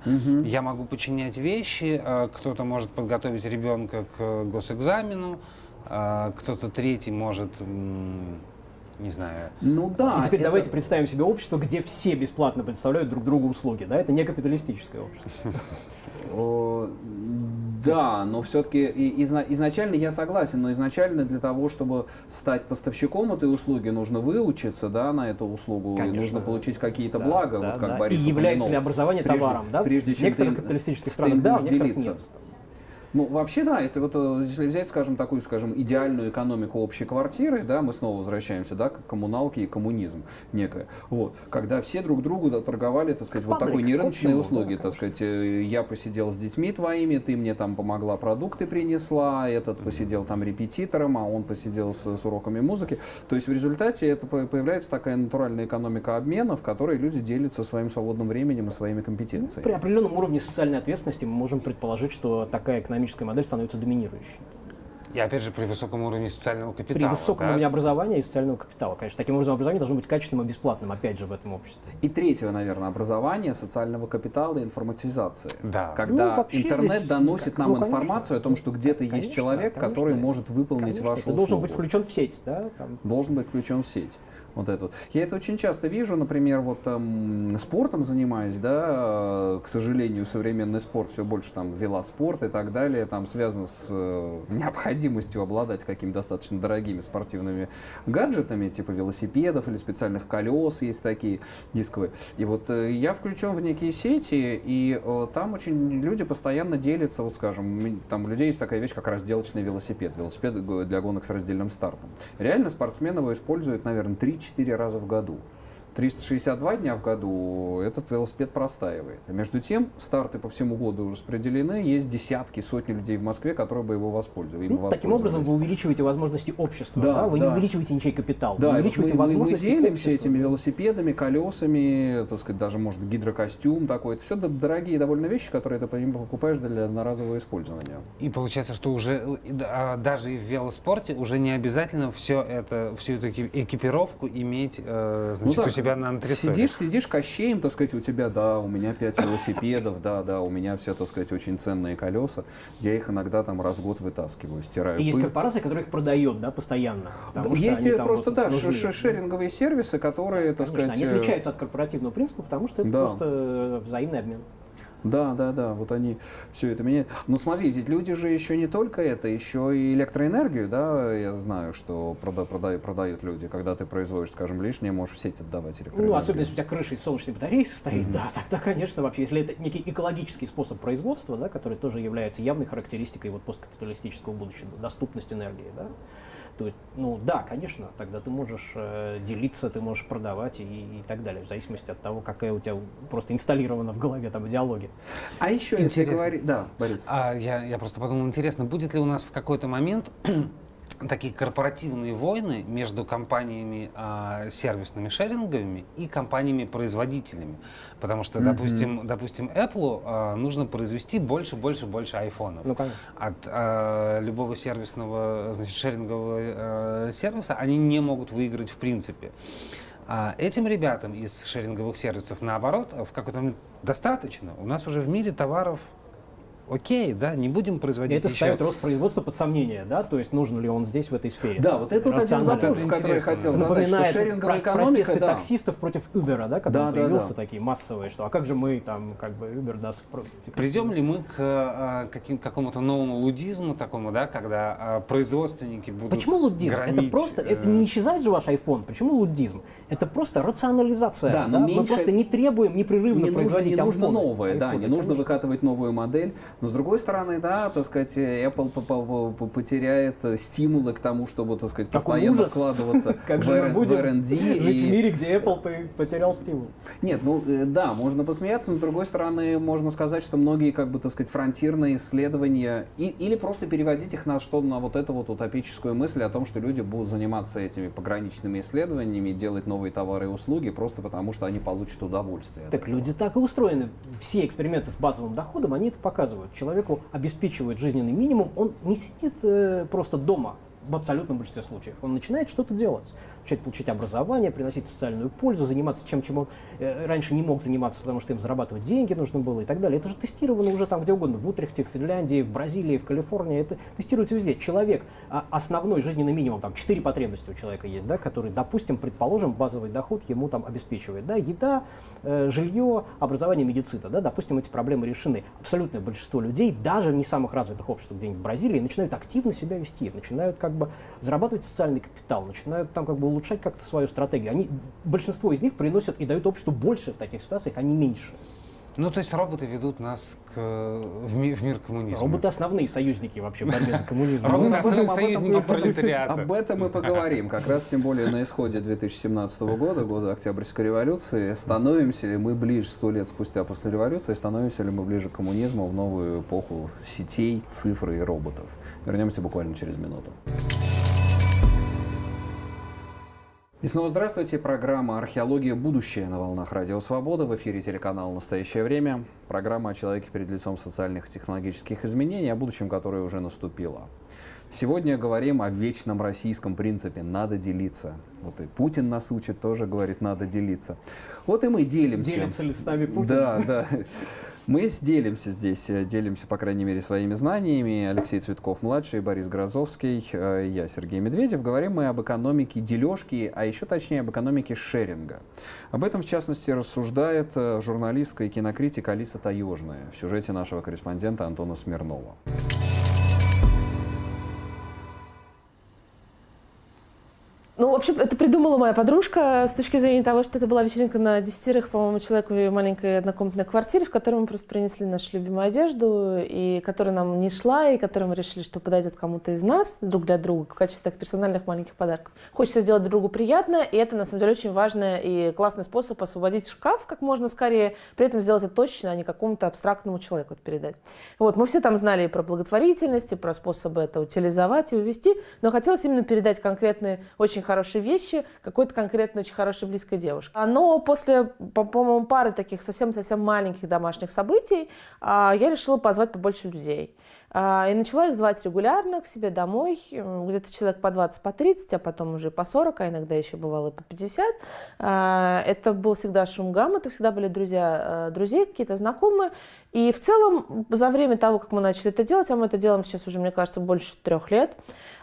Я могу починять вещи, кто-то может подготовить ребенка к госэкзамену, кто-то третий может, не знаю, Ну да. И теперь это- давайте представим себе общество, где все бесплатно предоставляют друг другу услуги. Да? Это не капиталистическое общество. Да, но все-таки изначально я согласен, но изначально для того, чтобы стать поставщиком этой услуги, нужно выучиться да, на эту услугу, и Конечно. нужно получить какие-то Да, блага, да, вот как да. Борис И является ли образование товаром? Да? Прежде в чем капиталистических ты странах да, некоторых нет. Ну, вообще, да, если вот э, если взять, скажем, такую, скажем, идеальную экономику общей квартиры, да, мы снова возвращаемся, да, к коммуналке и коммунизм некое. Вот, когда все друг другу да, торговали, так сказать, вот Паблик, такой нерыночные услуги, да, так сказать, э, я посидел с детьми твоими, ты мне там помогла, продукты принесла, этот посидел там репетитором, а он посидел с, с уроками музыки. То есть в результате это по- появляется такая натуральная экономика обмена, в которой люди делятся своим свободным временем и своими компетенциями. При определенном уровне социальной ответственности мы можем предположить, что такая экономическая модель становится доминирующей. и опять же при высоком уровне социального капитала. При высоком да. уровне образования и социального капитала. Конечно, таким образом образование должно быть качественным и бесплатным, опять же, в этом обществе. И третьего, наверное, образование, социального капитала и информатизации. Да. Когда Ну, интернет здесь, доносит нам ну, конечно. информацию о том, что где-то есть человек, конечно. который может выполнить Конечно, вашу ты услугу. должен быть включен в сеть, да? там. Должен быть включен в сеть. Вот это вот. Я это очень часто вижу, например, вот там, спортом занимаюсь, да, э, к сожалению, современный спорт все больше там велоспорт и так далее, там связан с э, необходимостью обладать какими-то достаточно дорогими спортивными гаджетами, типа велосипедов или специальных колес есть такие дисковые. И вот э, я включен в некие сети, и там очень люди постоянно делятся, вот скажем, там у людей есть такая вещь, как разделочный велосипед, велосипед для гонок с раздельным стартом. Реально спортсмены его используют, наверное, 3-4 раза в году. 362 дня в году этот велосипед простаивает. А между тем, старты по всему году распределены, есть десятки, сотни людей в Москве, которые бы его воспользовались. им Ну, таким образом вы увеличиваете возможности общества, Да, да? вы да. не увеличиваете ничей капитал, Да, вы мы, увеличиваете мы- мы возможности делимся общества. этими велосипедами, колесами, так сказать, даже может гидрокостюм такой. Это все дорогие довольно вещи, которые ты покупаешь для одноразового использования. И получается, что уже да, а, даже и в велоспорте уже не обязательно все это, всю эту эки- экипировку иметь э, значит, Ну у так, себя на антресоле. Сидишь, сидишь кощеем, так сказать, у тебя, да, у меня пять велосипедов, да, да, у меня все, так сказать, очень ценные колеса. Я их иногда там раз в год вытаскиваю, стираю. И есть пыль. корпорация, которая их продает, да, постоянно. Есть просто, да, нужны. шеринговые сервисы, которые, так Конечно, сказать... они э, отличаются от корпоративного принципа, потому что это Да. просто э, взаимный обмен. Да, да, да, вот они все это меняют. Но смотрите, ведь люди же еще не только это, еще и электроэнергию, да, я знаю, что прода- прода- продают люди. Когда ты производишь, скажем, лишнее, можешь в сеть отдавать электроэнергию. Ну, особенно если у тебя крыша из солнечной батареи состоит, да, тогда, конечно, вообще, если это некий экологический способ производства, да, который тоже является явной характеристикой вот посткапиталистического будущего, доступность энергии, да, то есть, ну да, конечно, тогда ты можешь э, делиться, ты можешь продавать и, и так далее, в зависимости от того, какая у тебя просто инсталлирована в голове там идеология. А еще, если Интересно. говорить... Да, Борис. А я, я просто подумал, интересно, будет ли у нас в какой-то момент такие корпоративные войны между компаниями а, сервисными шеринговыми и компаниями-производителями. Потому что, допустим, допустим, Apple а, нужно произвести больше, больше, больше айфонов. Ну, конечно. От а, любого сервисного, значит, шерингового э, сервиса они не могут выиграть в принципе. А этим ребятам из шеринговых сервисов, наоборот, в какой-то момент достаточно. У нас уже в мире товаров окей, да, не будем производить это еще. ставит рост производства под сомнение, да, то есть нужен ли он здесь, в этой сфере. Да, вот это вот один вопрос, который я хотел Это задать, что напоминает шеринговая про- экономика, протесты да. таксистов против Uber, да, когда Да, он да, появился, да. такие массовые, что а как же мы там, как бы Uber даст про- Придем ли мы к а, каким, какому-то новому лудизму такому, да, когда а, производственники будут Почему луддизм? это громить, просто, это э, не исчезает же ваш iPhone. Почему луддизм? Это просто рационализация. Да, Мы меньше- просто не требуем непрерывно не нужно, производить не нужно айфоны. новое, да, не нужно выкатывать новую модель. Но с другой стороны, да, так сказать, Apple по- по- по- потеряет стимулы к тому, чтобы, так сказать, Какой постоянно ужас. вкладываться Как в, же мы в R&D. жить и- в мире, где Apple по- потерял стимул? Нет, ну э, да, можно посмеяться, но с другой стороны, можно сказать, что многие, как бы, так сказать, фронтирные исследования, и, или просто переводить их на что на вот эту вот утопическую мысль о том, что люди будут заниматься этими пограничными исследованиями, делать новые товары и услуги, просто потому что они получат удовольствие. Так люди так и устроены. Все эксперименты с базовым доходом, они это показывают. Человеку обеспечивают жизненный минимум, он не сидит э, просто дома в абсолютном большинстве случаев. Он начинает что-то делать. Начинает получить образование, приносить социальную пользу, заниматься чем, чем он э, раньше не мог заниматься, потому что им зарабатывать деньги нужно было и так далее. Это же тестировано уже там где угодно, в Утрехте, в Финляндии, в Бразилии, в Калифорнии. Это тестируется везде. Человек, а, основной жизненный минимум, там четыре потребности у человека есть, да, которые, допустим, предположим, базовый доход ему там обеспечивает. Да, еда, э, жилье, образование, медицина. Да, допустим, эти проблемы решены. Абсолютное большинство людей, даже в не самых развитых обществах где-нибудь в Бразилии, начинают активно себя вести, начинают как бы зарабатывать социальный капитал, начинают там как бы улучшать как-то свою стратегию. Они, большинство из них приносят и дают обществу больше в таких ситуациях, а не меньше. Ну, то есть роботы ведут нас к, в, ми- в мир коммунизма. Роботы основные союзники вообще в борьбе за коммунизм. Роботы об основные союзники пролетариата. Об этом мы поговорим. Как раз тем более на исходе 2017 года, года Октябрьской революции, становимся ли мы ближе, сто лет спустя после революции, становимся ли мы ближе к коммунизму в новую эпоху сетей, цифры и роботов. Вернемся буквально через минуту. И снова здравствуйте. Программа «Археология. Будущее» на волнах Радио Свобода. В эфире телеканал «Настоящее время». Программа о человеке перед лицом социальных и технологических изменений, о будущем, которое уже наступило. Сегодня говорим о вечном российском принципе «надо делиться». Вот и Путин нас учит, тоже говорит «надо делиться». Вот и мы делимся. Делится ли с нами Путин? Да, да. Мы делимся здесь, э, делимся, по крайней мере, своими знаниями. Алексей Цветков-младший, Борис Грозовский, э, я, Сергей Медведев. Говорим мы об экономике дележки, а еще точнее об экономике шеринга. Об этом, в частности, рассуждает э, журналистка и кинокритик Алиса Таежная в сюжете нашего корреспондента Антона Смирнова. Ну, в общем, это придумала моя подружка с точки зрения того, что это была вечеринка на десятерых, по-моему, человек в маленькой однокомнатной квартире, в которой мы просто принесли нашу любимую одежду, и которая нам не шла, и которую мы решили, что подойдет кому-то из нас друг для друга в качестве так, персональных маленьких подарков. Хочется сделать другу приятно, и это, на самом деле, очень важный и классный способ освободить шкаф как можно скорее, при этом сделать это точно, а не какому-то абстрактному человеку это передать. Вот, мы все там знали и про благотворительность, и про способы это утилизовать и увести, но хотелось именно передать конкретные, очень хорошие вещи какой-то конкретно очень хорошей близкой девушке. А, Но после, по- по-моему, пары таких совсем-совсем маленьких домашних событий а, я решила позвать побольше людей. А, И начала их звать регулярно к себе домой, где-то человек по 20, по 30, а потом уже по 40, а иногда еще бывало и по 50. А, Это был всегда шум гам, это всегда были друзья э, друзей, какие-то знакомые. И в целом за время того, как мы начали это делать, а мы это делаем сейчас уже, мне кажется, больше трех лет,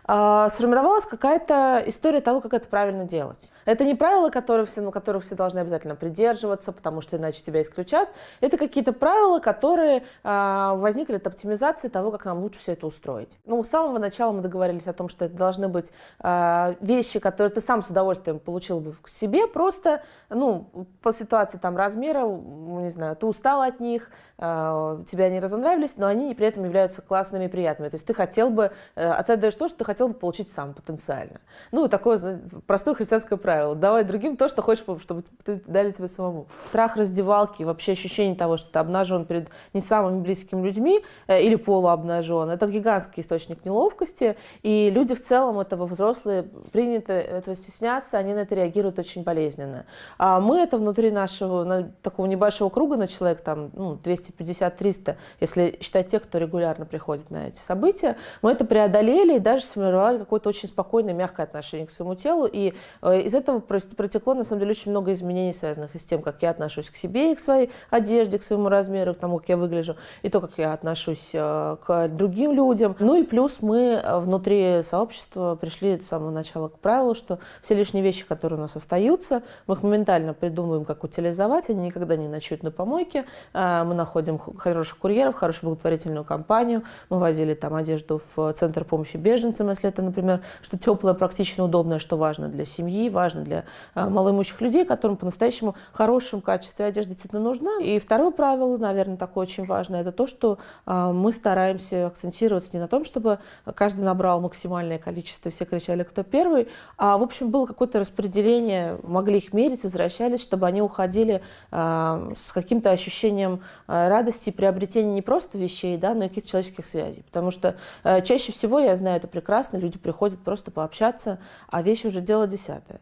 а, сформировалась какая-то история того, как это правильно делать. Это не правила, которые все, ну, которых все должны обязательно придерживаться, потому что иначе тебя исключат. Это какие-то правила, которые а, возникли от оптимизации того, как нам лучше все это устроить. Ну, с самого начала мы договорились о том, что это должны быть а, вещи, которые ты сам с удовольствием получил бы к себе, просто, ну, по ситуации там размера, не знаю, ты устал от них, а, тебе они разонравились, но они при этом являются классными и приятными. То есть ты хотел бы, э, отдаешь то, что ты хотел бы получить сам потенциально. Ну, такое простое христианское правило. Давай другим то, что хочешь, чтобы дали тебе самому. Страх раздевалки, вообще ощущение того, что ты обнажен перед не самыми близкими людьми э, или полуобнажен, это гигантский источник неловкости, и люди в целом этого взрослые принято этого стесняться, они на это реагируют очень болезненно. А мы это внутри нашего на- такого небольшого круга на человек там ну, 250-300, если считать тех, кто регулярно приходит на эти события, мы это преодолели и даже сформировали какое-то очень спокойное, мягкое отношение к своему телу, и э, из этого этого протекло, на самом деле, очень много изменений, связанных и с тем, как я отношусь к себе и к своей одежде, к своему размеру, к тому, как я выгляжу, и то, как я отношусь э, к другим людям. Ну и плюс мы внутри сообщества пришли с самого начала к правилу, что все лишние вещи, которые у нас остаются, мы их моментально придумываем, как утилизовать, они никогда не ночуют на помойке, мы находим хороших курьеров, хорошую благотворительную компанию, мы возили там одежду в центр помощи беженцам, если это, например, что теплое, практично удобное, что важно для семьи, важно для э, малоимущих людей, которым по-настоящему хорошем качестве одежда действительно нужна. И второе правило, наверное, такое очень важное, это то, что э, мы стараемся акцентироваться не на том, чтобы каждый набрал максимальное количество, все кричали, кто первый, а, в общем, было какое-то распределение, могли их мерить, возвращались, чтобы они уходили э, с каким-то ощущением радости приобретения не просто вещей, да, но и каких-то человеческих связей. Потому что чаще всего, я знаю это прекрасно, люди приходят просто пообщаться, а вещи уже дело десятое.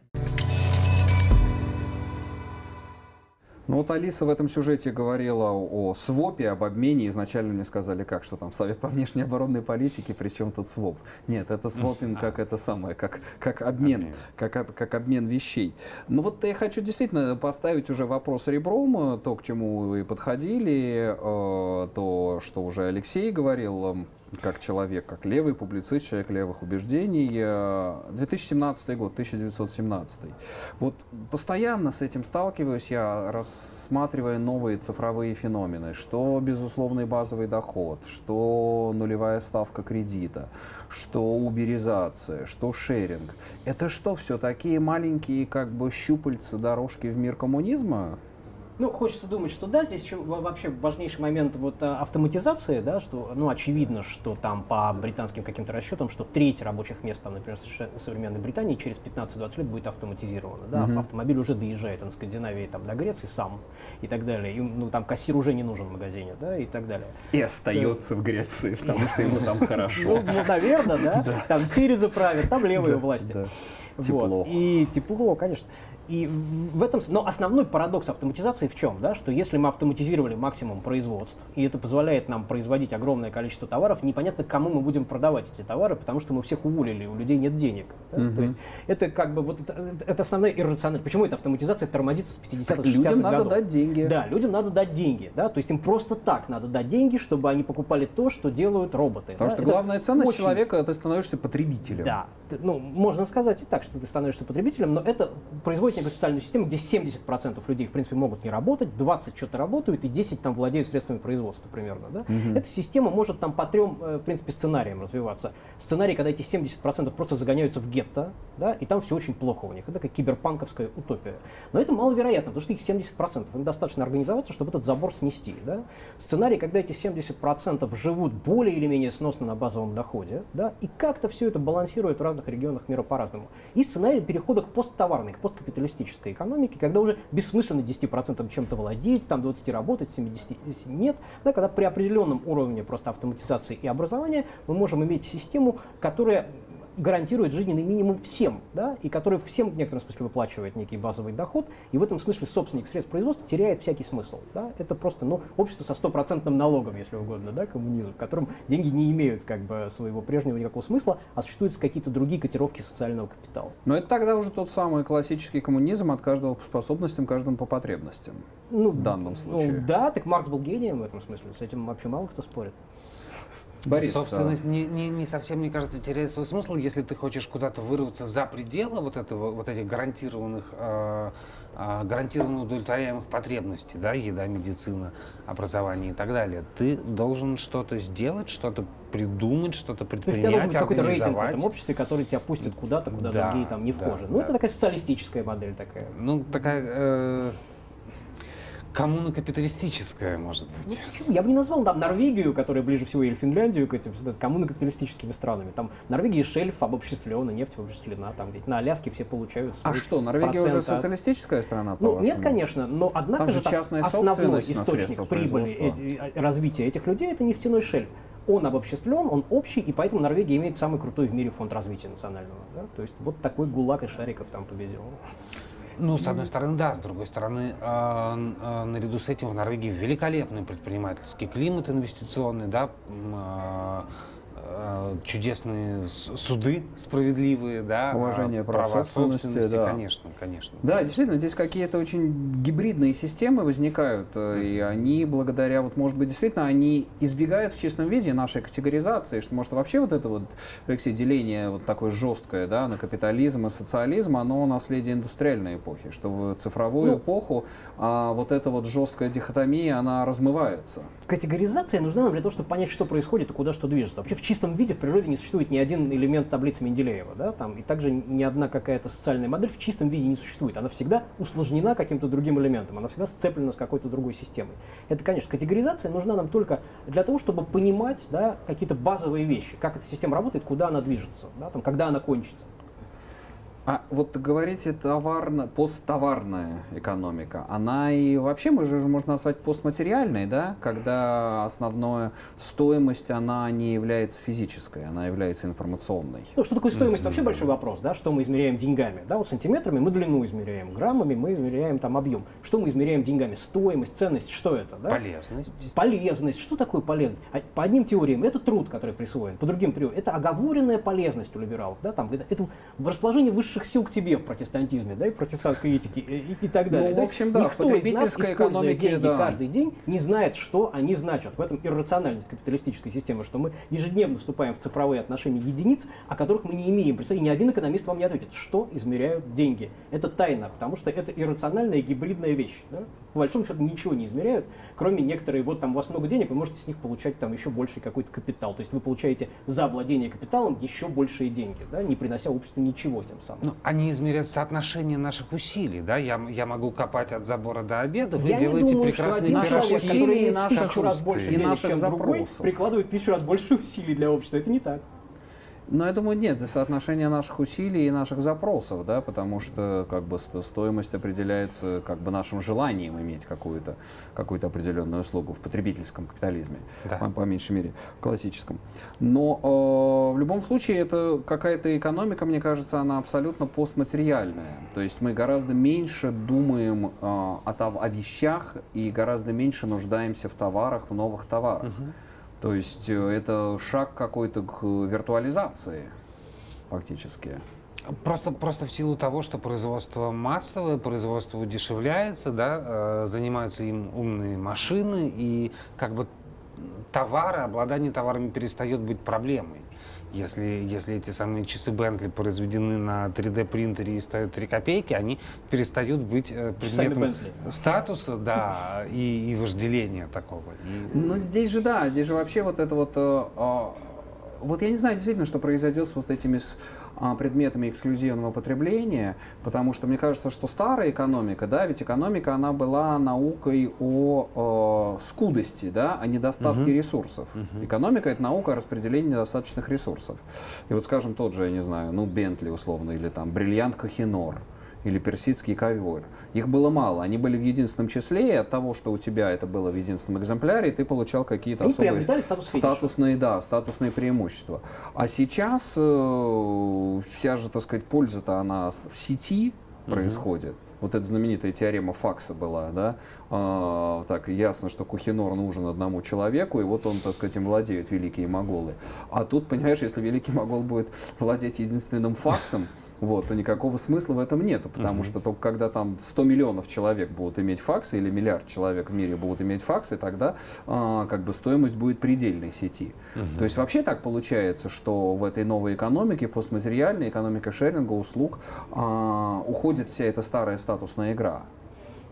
Ну вот Алиса в этом сюжете говорила о свопе, об обмене. Изначально мне сказали, как, что там Совет по внешней оборонной политике, причем тут своп. Нет, это свопинг как это самое, как, как обмен, Как, как обмен вещей. Ну вот я хочу действительно поставить уже вопрос ребром, то, к чему вы подходили, э, то, что уже Алексей говорил, как человек, как левый публицист, человек левых убеждений. 2017 год, 1917. Вот постоянно с этим сталкиваюсь я, рассматривая новые цифровые феномены, что безусловный базовый доход, что нулевая ставка кредита, что уберизация, что шеринг. Это что, все такие маленькие как бы щупальца дорожки в мир коммунизма? Ну, хочется думать, что да, здесь еще вообще важнейший момент вот а, автоматизации, да, что, ну, очевидно, что там по британским каким-то расчетам, что треть рабочих мест, там, например, в современной Британии через 15-20 лет будет автоматизировано, да, mm-hmm. автомобиль уже доезжает он Скандинавии, там, до Греции сам и так далее, и, ну, там кассир уже не нужен в магазине, да, и так далее. И остается в Греции, потому что ему там хорошо. Ну, ну наверное, да, там Сириза правит, там левые власти. Тепло. И тепло, конечно. И в этом, но основной парадокс автоматизации в чем? Да? Что если мы автоматизировали максимум производств, и это позволяет нам производить огромное количество товаров, непонятно, кому мы будем продавать эти товары, потому что мы всех уволили, у людей нет денег. Да? Угу. То есть это как бы вот это, это основная иррациональность. Почему эта автоматизация тормозится с 50-х, 60-х Людям годов? надо дать деньги. Да, людям надо дать деньги. Да? То есть им просто так надо дать деньги, чтобы они покупали то, что делают роботы. Потому да? что это главная ценность очень... человека, ты становишься потребителем. Да. Ну, можно сказать и так, что ты становишься потребителем, но это производит некую социальную систему, где 70% людей, в принципе, могут не работать, 20 что-то работают, и 10 там владеют средствами производства примерно. Да? Угу. Эта система может там по трем, э, в принципе, сценариям развиваться. Сценарий, когда эти 70% просто загоняются в гетто, да, и там все очень плохо у них. Это такая киберпанковская утопия. Но это маловероятно, потому что их 70%. Им достаточно организоваться, чтобы этот забор снести. Да? Сценарий, когда эти 70% живут более или менее сносно на базовом доходе, да, и как-то все это балансирует в разных регионах мира по-разному. И сценарий перехода к посттоварной, к посткапиталистической экономике, когда уже бессмысленно 10% чем-то владеть, там 20 работать, 70 нет, да, когда при определенном уровне просто автоматизации и образования мы можем иметь систему, которая гарантирует жизненный минимум всем, да, и который всем в некотором смысле выплачивает некий базовый доход, и в этом смысле собственник средств производства теряет всякий смысл. Да. Это просто ну, общество со стопроцентным налогом, если угодно, да, коммунизм, в котором деньги не имеют как бы своего прежнего никакого смысла, а существуют какие-то другие котировки социального капитала. Но это тогда уже тот самый классический коммунизм от каждого по способностям, каждому по потребностям. Ну, в данном случае. Ну, да, так Маркс был гением в этом смысле, с этим вообще мало кто спорит. Борис, собственность а... не, не, не совсем, мне кажется, теряет свой смысл, если ты хочешь куда-то вырваться за пределы вот этого, вот этих гарантированных, э, э, гарантированно удовлетворяемых потребностей, да, еда, медицина, образование и так далее. Ты должен что-то сделать, что-то придумать, что-то предпринять, То есть у тебя какой-то рейтинг в этом обществе, который тебя пустит куда-то, куда да, другие там не да, вхожи. Ну, да. это такая социалистическая модель такая. Ну, такая... Э, Коммуна капиталистическая, может быть. Ну, я бы не назвал там Норвегию, которая ближе всего, или Финляндию к этим коммуна капиталистическими странами. Там в Норвегии шельф обобществлен, нефть обобществлена, там ведь на Аляске все получают А что, Норвегия уже социалистическая страна, по Ну, нет, конечно, но однако там же, же основной источник прибыли э, развития этих людей это нефтяной шельф он обобществлен, он общий, и поэтому Норвегия имеет самый крутой в мире фонд развития национального. Да? То есть вот такой гулаг и шариков там победил. Ну, с одной стороны, да, с другой стороны, э, э, наряду с этим в Норвегии великолепный предпринимательский климат инвестиционный, да, э, чудесные суды справедливые, да, Уважение прав права собственности, да. конечно, конечно. Да, действительно, здесь какие-то очень гибридные системы возникают, э, и они благодаря, вот, может быть, действительно, они избегают в чистом виде нашей категоризации, что, может, вообще вот это вот, Алексей, деление вот такое жесткое, да, на капитализм и социализм, оно наследие индустриальной эпохи, что в цифровую Ну, эпоху а, вот эта вот жесткая дихотомия, она размывается. Категоризация нужна нам для того, чтобы понять, что происходит и куда что движется. Вообще в чистом виде в природе не существует ни один элемент таблицы Менделеева, да, там, и также ни одна какая-то социальная модель в чистом виде не существует. Она всегда усложнена каким-то другим элементом, она всегда сцеплена с какой-то другой системой. Это, конечно, категоризация нужна нам только для того, чтобы понимать да, какие-то базовые вещи, как эта система работает, куда она движется, да, там, когда она кончится. А вот говорите товарно, посттоварная экономика, она и вообще, мы же можно назвать постматериальной, да, когда основная стоимость, она не является физической, она является информационной. Ну, что такое стоимость, вообще большой вопрос, да, что мы измеряем деньгами, да, вот сантиметрами мы длину измеряем, граммами мы измеряем там объем. Что мы измеряем деньгами? Стоимость, ценность, что это, да? Полезность. Полезность. Что такое полезность? А По одним теориям это труд, который присвоен, по другим теориям это оговоренная полезность у либералов. Да? Там, это, это в расположении высших сил к тебе в протестантизме, да, и протестантской этике и, и так далее. Ну, в общем, да, Никто из нас, используя деньги да. каждый день, не знает, что они значат. В этом иррациональность капиталистической системы, что мы ежедневно вступаем в цифровые отношения единиц, о которых мы не имеем представления. Ни один экономист вам не ответит, что измеряют деньги. Это тайна, потому что это иррациональная гибридная вещь. да. По большому счету ничего не измеряют, кроме некоторые, вот там у вас много денег, вы можете с них получать там еще больший какой-то капитал. То есть вы получаете за владение капиталом еще большие деньги, да, не принося обществу ничего тем самым. Ну, они измеряют соотношение наших усилий, да? Я, я могу копать от забора до обеда, вы Я делаете думаю, что прекрасные один наши человек, пирожки. который усилий, имеет наши тысячу раз больше и денег, наших чем другой, запросов. прикладывает тысячу раз больше усилий для общества. Это не так. Но я думаю, нет, это соотношение наших усилий и наших запросов, да, потому что как бы сто- стоимость определяется как бы нашим желанием иметь какую-то какую определенную услугу в потребительском капитализме, Да. по, по меньшей мере, классическом. Но э, в любом случае это какая-то экономика, мне кажется, она абсолютно постматериальная. То есть мы гораздо меньше думаем э, о, о вещах и гораздо меньше нуждаемся в товарах, в новых товарах. То есть э, это шаг какой-то к виртуализации фактически. Просто, просто в силу того, что производство массовое, производство удешевляется, да, э, занимаются им умные машины, и как бы товары, обладание товарами перестает быть проблемой. Если, если эти самые часы Бентли произведены на 3D принтере и стоят 3 копейки, они перестают быть э, предметом статуса, да, и, и вожделения такого. И- Но здесь же, да, здесь же вообще вот это вот... э, а, вот я не знаю действительно, что произойдет с вот этими с, предметами эксклюзивного потребления, потому что мне кажется, что старая экономика, да, ведь экономика, она была наукой о, э, скудости, да, о недостатке ресурсов. Экономика — это наука о распределении недостаточных ресурсов. И вот, скажем, тот же, я не знаю, ну, Бентли условно, или там бриллиант Кохинор, или персидский ковер. Их было мало, они были в единственном числе, и от того, что у тебя это было в единственном экземпляре, ты получал какие-то Они особые статус статусные, да, статусные преимущества. А сейчас э, вся же, так сказать, польза-то она в сети происходит. Вот эта знаменитая теорема Факса была, да, А, так ясно, что Кухинор нужен одному человеку, и вот он, так сказать, им владеют великие моголы. А тут, понимаешь, если великий могол будет владеть единственным факсом, вот, то никакого смысла в этом нету, потому что только когда там 100 миллионов человек будут иметь факсы или миллиард человек в мире будут иметь факсы, тогда а, как бы стоимость будет предельной сети. То есть вообще так получается, что в этой новой экономике, постматериальной, экономика шеринга, услуг, а, уходит вся эта старая статусная игра.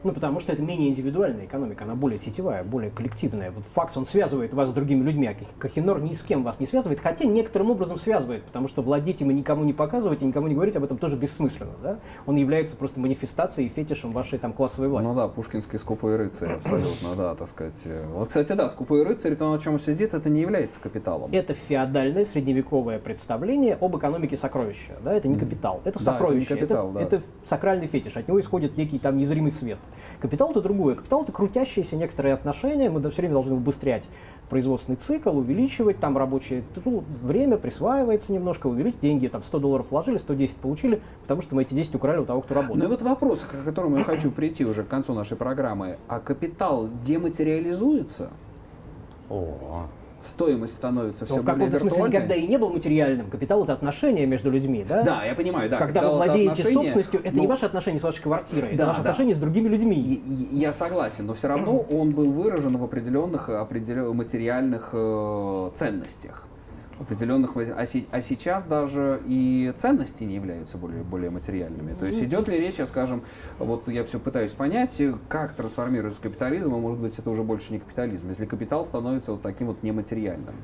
Ну, потому что это менее индивидуальная экономика, она более сетевая, более коллективная. Вот факс, он связывает вас с другими людьми, а Кохинор ни с кем вас не связывает, хотя некоторым образом связывает, потому что владеть им и никому не показывать, и никому не говорить об этом тоже бессмысленно, да? Он является просто манифестацией и фетишем вашей там классовой власти. Ну да, пушкинский скупой рыцарь, абсолютно, да, так сказать. Вот, кстати, да, скупой рыцарь, то, на чем он сидит, это не является капиталом. Это феодальное средневековое представление об экономике сокровища. Да? Это не капитал, это Да, это не сокровище, капитал, это, да. это сакральный фетиш, от него исходит некий там незримый свет. Капитал это другое. Капитал это крутящиеся некоторые отношения, мы все время должны убыстрять производственный цикл, увеличивать там рабочее ну, время, присваивается немножко, увеличить деньги, там 100 долларов вложили, 110 получили, потому что мы эти 10 украли у того, кто Ну и работает. вот вопрос, к которому я хочу прийти уже к концу нашей программы. А капитал дематериализуется? О, стоимость становится все в более каком-то смысле виртуальной. никогда и не был материальным. Капитал это отношения между людьми, да? Да, я понимаю, да. Когда вы это владеете отношения, собственностью, это не ну, ваши отношения с вашей квартирой, это Да, ваши да. отношения с другими людьми. И- Я согласен, но все равно он был выражен в определенных определен- материальных э, ценностях. Определенных, а, се- а сейчас даже и ценности не являются более, более материальными. То есть идет ли речь, я скажем, вот я все пытаюсь понять, как трансформируется капитализм, а может быть это уже больше не капитализм, если капитал становится вот таким вот нематериальным.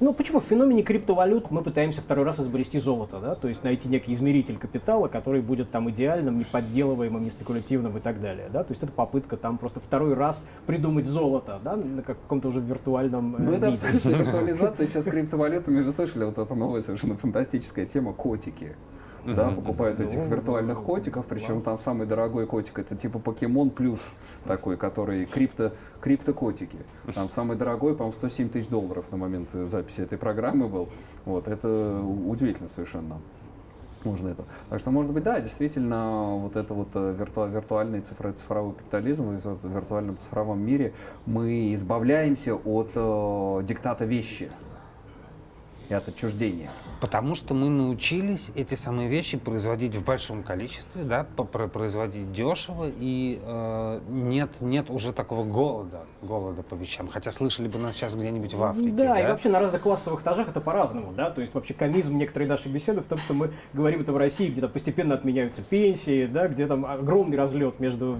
Ну почему? В феномене криптовалют мы пытаемся второй раз изобрести золото, да? то есть найти некий измеритель капитала, который будет там идеальным, не подделываемым, не спекулятивным и так далее. Да? То есть это попытка там просто второй раз придумать золото да? на каком-то уже виртуальном э, Ну, это абсолютно виртуализация сейчас с криптовалютами. Вы слышали, вот эта новая совершенно фантастическая тема котики. Да, покупают этих Ну, виртуальных котиков, причем там самый дорогой котик это типа покемон плюс такой, который крипто, криптокотики. Там самый дорогой, по-моему, 107 тысяч долларов на момент э, записи этой программы был. Вот, это удивительно совершенно. Можно это. Так что, может быть, да, действительно, вот это вот э, вирту- виртуальный цифро- цифровой капитализм, в виртуальном цифровом мире мы избавляемся от э, диктата вещи и от отчуждения. Потому что мы научились эти самые вещи производить в большом количестве, да, производить дешево, и э, нет, нет уже такого голода, голода по вещам. Хотя слышали бы нас сейчас где-нибудь в Африке. Да, и вообще на разных классовых этажах это по-разному, да, то есть вообще комизм некоторые наши беседы в том, что мы говорим это в России, где там постепенно отменяются пенсии, да, где там огромный разлет между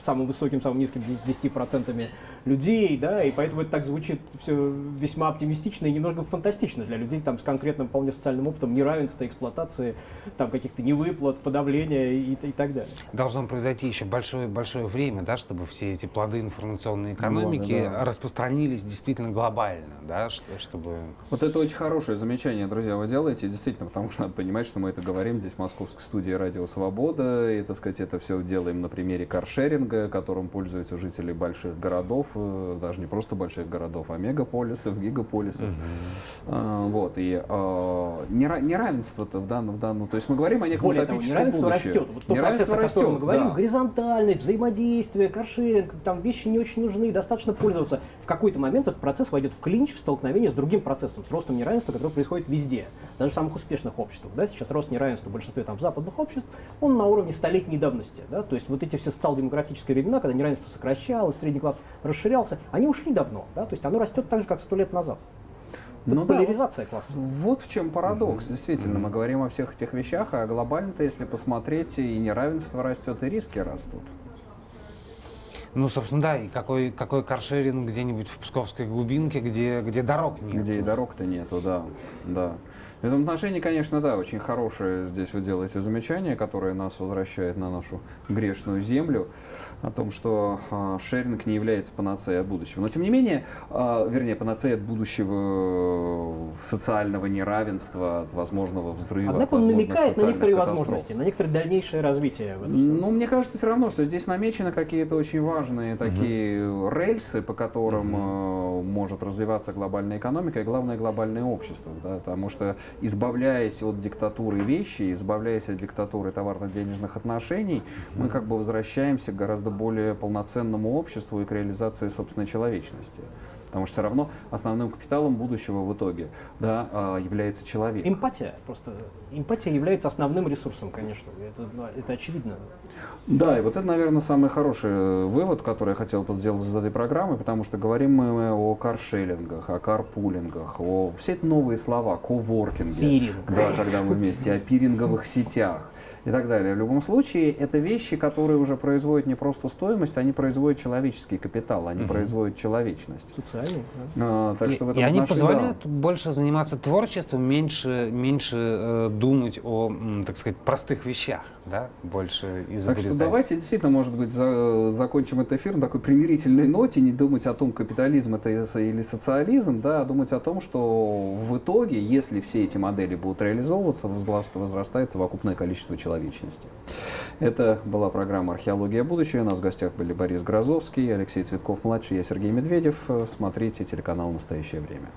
самым высоким, самым низким 10% людей, да, и поэтому это так звучит все весьма оптимистично и немного фантастично для людей там с конкретным вполне социальным опытом неравенства, эксплуатации, там каких-то невыплат, подавления и, и так далее. Должно произойти еще большое, большое время, да, чтобы все эти плоды информационной экономики Годы, да. распространились действительно глобально, да, что- чтобы... Вот это очень хорошее замечание, друзья, вы делаете, действительно, потому что надо понимать, что мы это говорим здесь в московской студии «Радио Свобода», и, так сказать, это все делаем на примере каршеринга, которым пользуются жители больших городов, э, даже не просто больших городов, а мегаполисов, гигаполисов. А, Вот, и нера- неравенство-то в данном, в данном, то есть мы говорим о неком Более того, неравенство растет. Вот тот процесс, о Неравенство мы растет, говорим, да. горизонтальность, взаимодействие, каршеринг, там вещи не очень нужны, достаточно пользоваться. В какой-то момент этот процесс войдет в клинч, в столкновение с другим процессом, с ростом неравенства, который происходит везде, даже в самых успешных обществах. Да? Сейчас рост неравенства в большинстве там, западных обществ, он на уровне столетней давности. Да? То есть вот эти все социал-демократические времена, когда неравенство сокращалось, средний класс расширялся, они ушли давно. Да? То есть оно растет так же, как сто лет назад. Это Ну да, поляризация класса. Вот в чем парадокс. Действительно, мы говорим о всех этих вещах, а глобально-то, если посмотреть, и неравенство растет, и риски растут. Ну, собственно, да, и какой, какой каршеринг где-нибудь в Псковской глубинке, где, где дорог нет. Где и дорог-то нету, да. да. В этом отношении, конечно, да, очень хорошее здесь вы делаете замечание, которое нас возвращает на нашу грешную землю, о том, что а, шеринг не является панацеей от будущего. Но, тем не менее, а, вернее, панацеей от будущего э, социального неравенства, от возможного взрыва, Однако он намекает на некоторые катастроф. возможности, на некоторое дальнейшее развитие. в эту сторону. Ну, мне кажется все равно, что здесь намечены какие-то очень важные такие рельсы, по которым э, может развиваться глобальная экономика и, главное, глобальное общество. Да, потому что, избавляясь от диктатуры вещи, избавляясь от диктатуры товарно-денежных отношений, мы как бы возвращаемся к гораздо более полноценному обществу и к реализации собственной человечности. Потому что все равно основным капиталом будущего в итоге да, а, является человек. Эмпатия просто. Эмпатия является основным ресурсом, конечно. Это, ну, это очевидно. Да, и вот это, наверное, самый хороший э, вывод, который я хотел бы сделать из этой программы, потому что говорим мы о каршеллингах, о карпулингах, о все это новые слова, коворкинге. Пиринг. Да, когда мы вместе, о пиринговых сетях и так далее. В любом случае, это вещи, которые уже производят не просто стоимость, они производят человеческий капитал, они производят человечность. Социальный. да. А, так И, что в и этом они отношении, да. позволяют больше заниматься творчеством, меньше, меньше э, думать о, так сказать, простых вещах, да, больше Так изобретать. что давайте действительно, может быть, за- закончим этот эфир на такой примирительной ноте, не думать о том, капитализм это или социализм, да, а думать о том, что в итоге, если все эти модели будут реализовываться, возрас- возрастает совокупное количество человечности. Это была программа «Археология будущего». У нас в гостях были Борис Грозовский, Алексей Цветков-младший, я Сергей Медведев. Смотрите телеканал «Настоящее время».